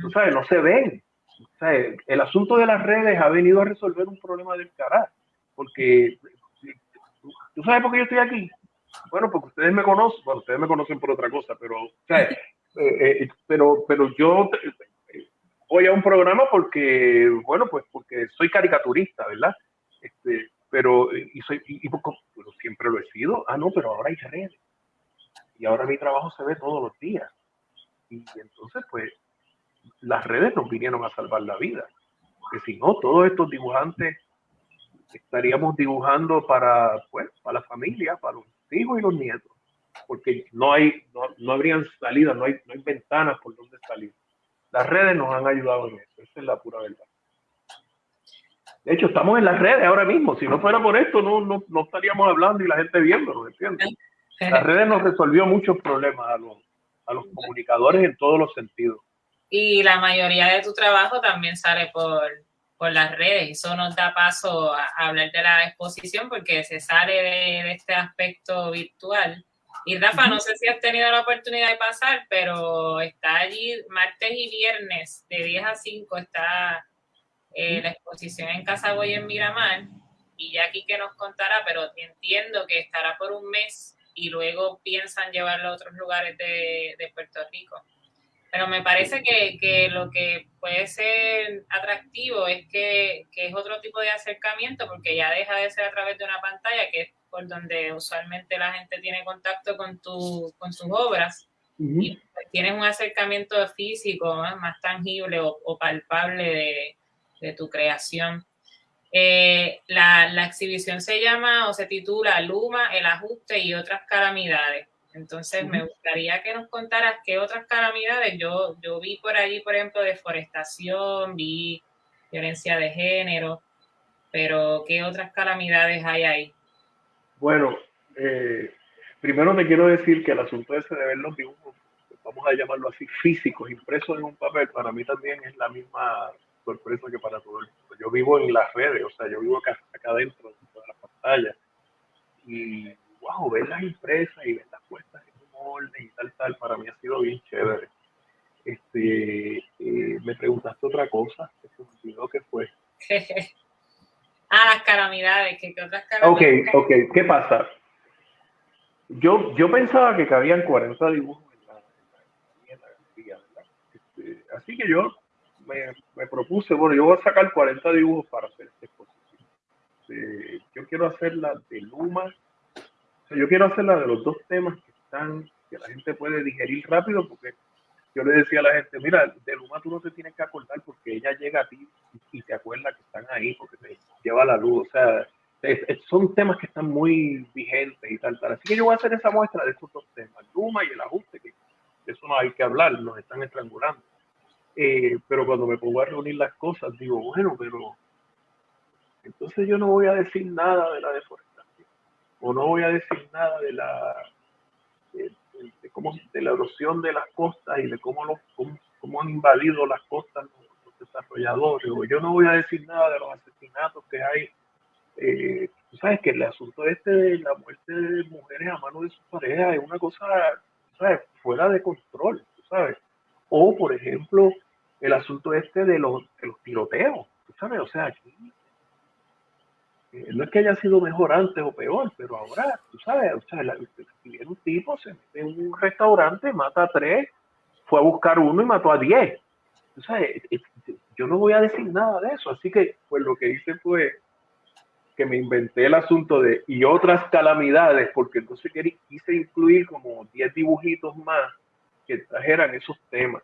Tú sabes, no se ven. O sea, el asunto de las redes ha venido a resolver un problema del carácter. Porque, ¿tú sabes por qué yo estoy aquí? Bueno, porque ustedes me conocen, bueno, ustedes me conocen por otra cosa, pero, eh, eh, pero, pero yo eh, voy a un programa porque, bueno, pues porque soy caricaturista, ¿verdad? Este, pero, y soy, y, siempre lo he sido. Ah, no, pero ahora hay redes. Y ahora mi trabajo se ve todos los días. Y entonces, pues, las redes nos vinieron a salvar la vida. Porque si no, todos estos dibujantes estaríamos dibujando para, pues, para la familia, para los hijos y los nietos, porque no hay, no, no habrían salidas, no hay, no hay ventanas por donde salir. Las redes nos han ayudado en eso, esa es la pura verdad. De hecho, estamos en las redes ahora mismo. Si no fuera por esto, no, no, no estaríamos hablando y la gente viéndonos, ¿entiendes? Las redes nos resolvió muchos problemas a los, a los comunicadores en todos los sentidos. Y la mayoría de tu trabajo también sale por, por las redes. Eso nos da paso a, hablar de la exposición porque se sale de, este aspecto virtual. Y Rafa, no sé si has tenido la oportunidad de pasar, pero está allí martes y viernes de 10 a 5 está eh, la exposición en Casa Boy en Miramar. Y ya aquí que nos contará, pero entiendo que estará por un mes y luego piensan llevarlo a otros lugares de, de Puerto Rico. Pero me parece que, lo que puede ser atractivo es que, es otro tipo de acercamiento, porque ya deja de ser a través de una pantalla, que es por donde usualmente la gente tiene contacto con, tu, con sus obras, y pues tienes un acercamiento físico más tangible o, palpable de, tu creación. Eh, la, la exhibición se llama o se titula Luma, el ajuste y otras calamidades. Entonces, me gustaría que nos contaras qué otras calamidades. Yo, yo vi por allí, por ejemplo, deforestación, vi violencia de género, pero ¿qué otras calamidades hay ahí? Bueno, eh, primero me quiero decir que el asunto ese de ver los dibujos, vamos a llamarlo así, físicos, impresos en un papel, para mí también es la misma sorpresa que para todo el mundo. Yo vivo en las redes, o sea, yo vivo acá, acá adentro, de la pantalla. Y wow, ver las impresas y ver las puestas en un orden y tal, tal, para mí ha sido bien chévere. Este, eh, me preguntaste otra cosa, que se me olvidó que fue. Ah, las calamidades, ¿qué, otras calamidades? Ok, ok, ¿qué pasa? Yo, yo pensaba que cabían 40 dibujos en la, en la, ¿verdad? Este, así que yo me, me, propuse, bueno, yo voy a sacar 40 dibujos para hacer esta exposición. Eh, yo quiero hacer la de Luma, yo quiero hacer la de los dos temas que están, que la gente puede digerir rápido, porque yo le decía a la gente, mira, de Luma tú no te tienes que acordar porque ella llega a ti y te acuerda que están ahí, porque te lleva la luz, o sea, son temas que están muy vigentes y tal, tal. Así que yo voy a hacer esa muestra de estos dos temas, Luma y el ajuste, que de eso no hay que hablar, nos están estrangulando. Eh, pero cuando me pongo a reunir las cosas, digo, bueno, pero entonces yo no voy a decir nada de la deforestación, o no voy a decir nada de la de, cómo, de la erosión de las costas y de cómo, los, cómo, han invadido las costas los, desarrolladores, o yo no voy a decir nada de los asesinatos que hay. Eh, tú sabes que el asunto este de la muerte de mujeres a mano de sus parejas es una cosa, ¿sabes? fuera de control, ¿sabes? O, por ejemplo, el asunto este de los, los tiroteos, ¿sabes? O sea, aquí no es que haya sido mejor antes o peor, pero ahora, tú sabes, o sea, viene un tipo, se mete en un restaurante, mata a tres, fue a buscar uno y mató a diez. Tú sabes, yo no voy a decir nada de eso, así que pues lo que hice fue que me inventé el asunto de y otras calamidades, porque entonces quise incluir como 10 dibujitos más que trajeran esos temas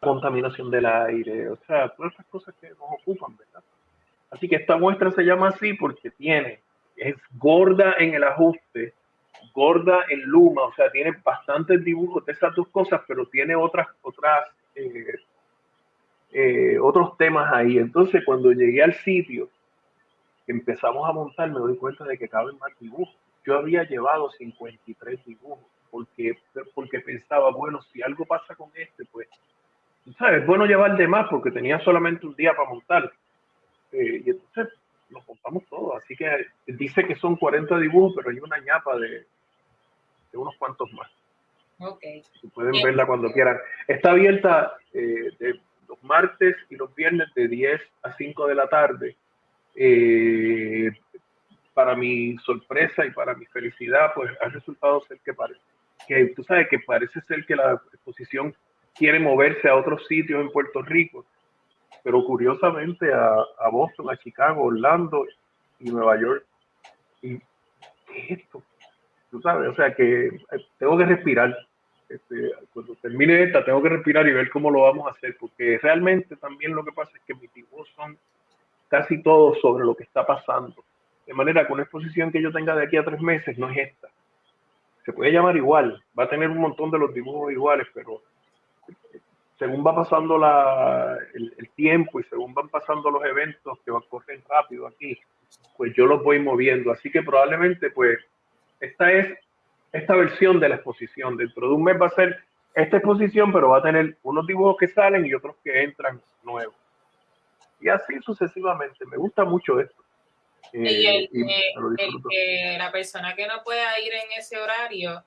contaminación del aire, o sea, todas esas cosas que nos ocupan, ¿verdad? Así que esta muestra se llama así porque tiene, es gorda en el ajuste, gorda en luma, o sea, tiene bastantes dibujos de esas dos cosas, pero tiene otras, otras, eh, eh, otros temas ahí. Entonces, cuando llegué al sitio, empezamos a montar, me doy cuenta de que caben más dibujos. Yo había llevado 53 dibujos porque, porque pensaba, bueno, si algo pasa con este, pues, ¿sabes? Es bueno llevar de más porque tenía solamente un día para montar. Eh, y entonces los montamos todos. Así que dice que son 40 dibujos, pero hay una ñapa de, de unos cuantos más. Ok. Pueden verla cuando quieran. Está abierta eh, de los martes y los viernes de 10 a 5 de la tarde. Eh, para mi sorpresa y para mi felicidad, pues ha resultado ser que parece que tú sabes que parece ser que la exposición quiere moverse a otros sitios en Puerto Rico, pero curiosamente a, a Boston, a Chicago, Orlando y Nueva York. ¿Y qué es esto? Tú sabes, o sea que eh, tengo que respirar. Este, cuando termine esta, tengo que respirar y ver cómo lo vamos a hacer, porque realmente también lo que pasa es que mis dibujos son casi todos sobre lo que está pasando. De manera que una exposición que yo tenga de aquí a tres meses no es esta se puede llamar igual, va a tener un montón de los dibujos iguales, pero según va pasando la, el, tiempo y según van pasando los eventos que van correr rápido aquí, pues yo los voy moviendo. Así que probablemente, pues, esta es esta versión de la exposición. Dentro de un mes va a ser esta exposición, pero va a tener unos dibujos que salen y otros que entran nuevos. Y así sucesivamente. Me gusta mucho esto y, el, que la persona que no pueda ir en ese horario,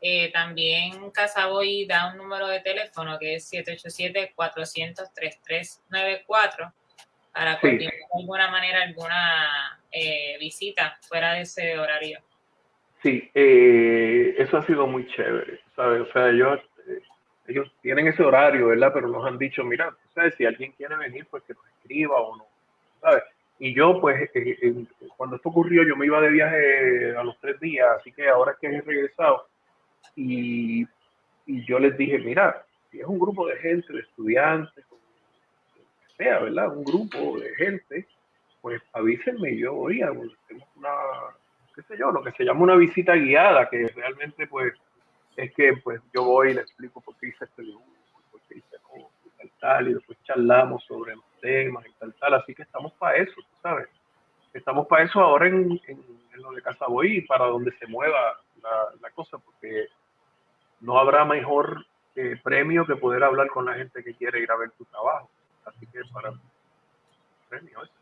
eh, también Casaboy da un número de teléfono que es 787-400-3394 para continuar de alguna manera alguna eh, visita fuera de ese horario. Sí, eh, eso ha sido muy chévere, ¿sabes? O sea, ellos, ellos tienen ese horario, ¿verdad? Pero nos han dicho, mira, ¿sabes? Si alguien quiere venir, pues que nos escriba o no, ¿sabes? Y yo, pues, eh, eh, cuando esto ocurrió, yo me iba de viaje a los tres días, así que ahora que he regresado. Y, y yo les dije, mira, si es un grupo de gente, de estudiantes, sea, ¿verdad? Un grupo de gente, pues avísenme, yo voy a una, qué sé yo, lo que se llama una visita guiada, que realmente, pues, es que, pues, yo voy y le explico por qué hice este dibujo, por qué hice tal, tal, y después charlamos sobre los temas y tal, tal, así que estamos para eso, ¿sabes? Estamos para eso ahora en, en, lo de Casaboy y para donde se mueva la, la cosa, porque no habrá mejor eh, premio que poder hablar con la gente que quiere ir a ver tu trabajo. Así que para premio eso.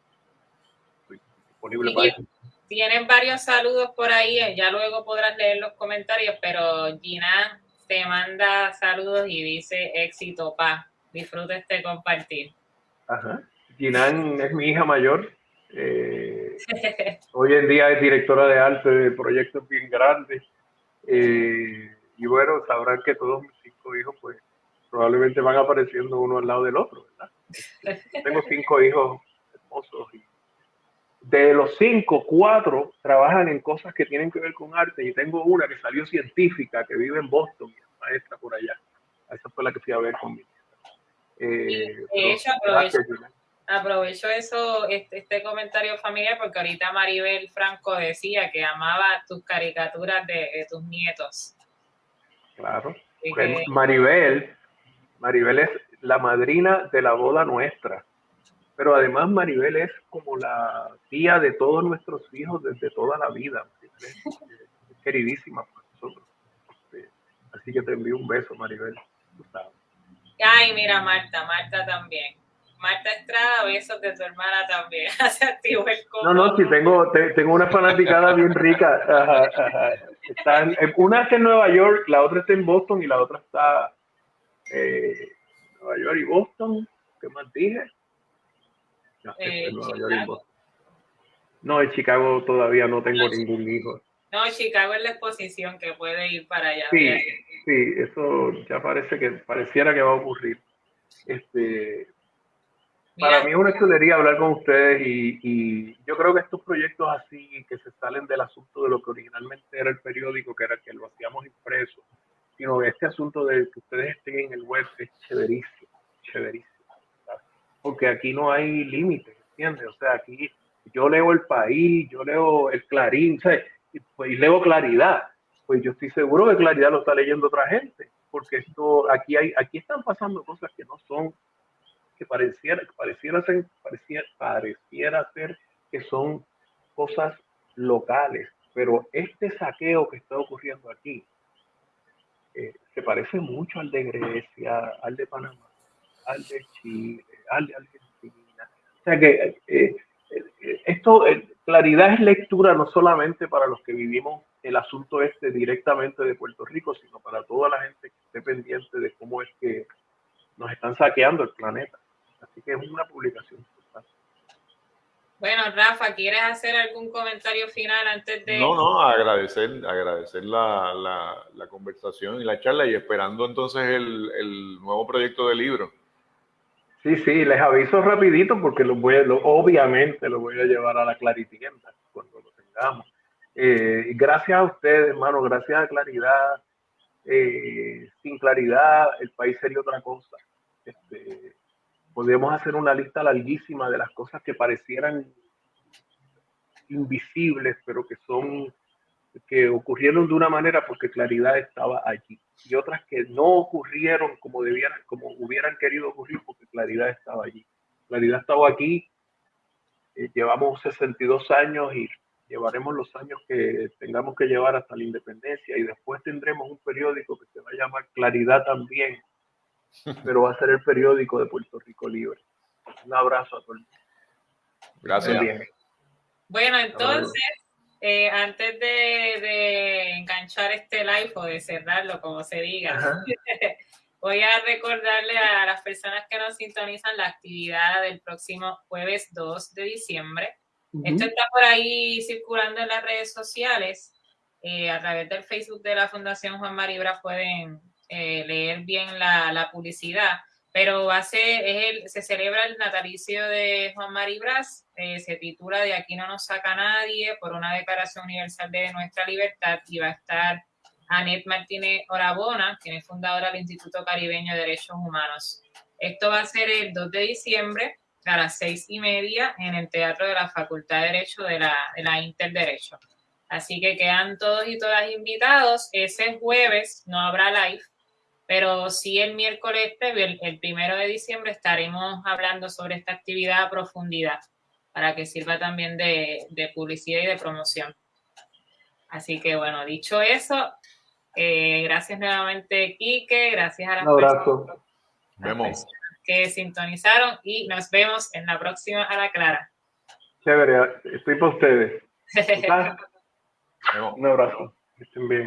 Estoy disponible para eso. Tienen varios saludos por ahí, eh, ya luego podrás leer los comentarios, pero Gina te manda saludos y dice éxito, pa. Disfruta este compartir. Ajá. Ginan es mi hija mayor. Eh, hoy en día es directora de arte de proyectos bien grandes. Eh, y bueno, sabrán que todos mis cinco hijos, pues, probablemente van apareciendo uno al lado del otro, ¿verdad? Tengo cinco hijos hermosos y de los cinco, cuatro trabajan en cosas que tienen que ver con arte y tengo una que salió científica, que vive en Boston, maestra por allá. Esa fue la que fui a ver conmigo. Eh, de hecho, aprovecho, eso, este, este, comentario familiar, porque ahorita Maribel Franco decía que amaba tus caricaturas de, tus nietos. Claro. Maribel, Maribel es la madrina de la boda nuestra. Pero además Maribel es como la tía de todos nuestros hijos desde toda la vida. Es queridísima para nosotros. Este, así que te envío un beso, Maribel. Ay, mira, Marta, Marta también. Marta Estrada, besos de tu hermana también. Se activó el No, no, sí, tengo, tengo una fanaticada bien rica. Están, una está en Nueva York, la otra está en Boston y la otra está eh, Nueva York y Boston. ¿Qué más dije? No, eh, no, en Chicago todavía no tengo ningún hijo. No, Chicago es la exposición que puede ir para allá. Sí, sí, eso ya parece que pareciera que va a ocurrir. Este, para mí es una chulería hablar con ustedes y, yo creo que estos proyectos así que se salen del asunto de lo que originalmente era el periódico, que era que lo hacíamos impreso, sino este asunto de que ustedes estén en el web es chéverísimo, chéverísimo. Porque aquí no hay límites, ¿entiendes? O sea, aquí yo leo el país, yo leo el Clarín, ¿sabes? pues, y leo claridad, pues yo estoy seguro que claridad lo está leyendo otra gente, porque esto aquí hay, aquí están pasando cosas que no son, que pareciera, pareciera ser, pareciera, pareciera ser que son cosas locales, pero este saqueo que está ocurriendo aquí eh, se parece mucho al de Grecia, al de Panamá, al de Chile, al de Argentina. O sea que eh, eh, esto, claridad es lectura no solamente para los que vivimos el asunto este directamente de Puerto Rico, sino para toda la gente que esté pendiente de cómo es que nos están saqueando el planeta. Así que es una publicación Bueno, Rafa, ¿quieres hacer algún comentario final antes de...? No, no, agradecer, agradecer la, la, conversación y la charla y esperando entonces el, el nuevo proyecto de libro. Sí, sí, les aviso rapidito porque lo voy obviamente lo voy a llevar a la claritienda cuando lo tengamos. Eh, gracias a ustedes, hermano, gracias a Claridad. Eh, sin claridad el país sería otra cosa. Este, podemos hacer una lista larguísima de las cosas que parecieran invisibles, pero que son que ocurrieron de una manera porque claridad estaba allí y otras que no ocurrieron como debían, como hubieran querido ocurrir porque claridad estaba allí. Claridad estaba aquí, eh, llevamos 62 años y llevaremos los años que tengamos que llevar hasta la independencia y después tendremos un periódico que se va a llamar Claridad también, pero va a ser el periódico de Puerto Rico Libre. Un abrazo a todos. Gracias. Bueno, entonces, eh, antes de, enganchar este live o de cerrarlo, como se diga, voy a recordarle a las personas que nos sintonizan la actividad del próximo jueves 2 de diciembre. Esto está por ahí circulando en las redes sociales. Eh, a través del Facebook de la Fundación Juan Maribra pueden eh, leer bien la, la publicidad pero hace, es se celebra el natalicio de Juan Maribras, eh, se titula De aquí no nos saca nadie por una declaración universal de nuestra libertad y va a estar Anet Martínez Orabona, quien es fundadora del Instituto Caribeño de Derechos Humanos. Esto va a ser el 2 de diciembre a las seis y media en el Teatro de la Facultad de Derecho de la, de la Interderecho. Así que quedan todos y todas invitados. Ese jueves no habrá live, pero sí el miércoles el, primero de diciembre, estaremos hablando sobre esta actividad a profundidad para que sirva también de, publicidad y de promoción. Así que bueno, dicho eso, eh, gracias nuevamente, Quique, gracias a las personas, que sintonizaron y nos vemos en la próxima a la clara. Chévere, estoy para ustedes. Un abrazo, estén bien.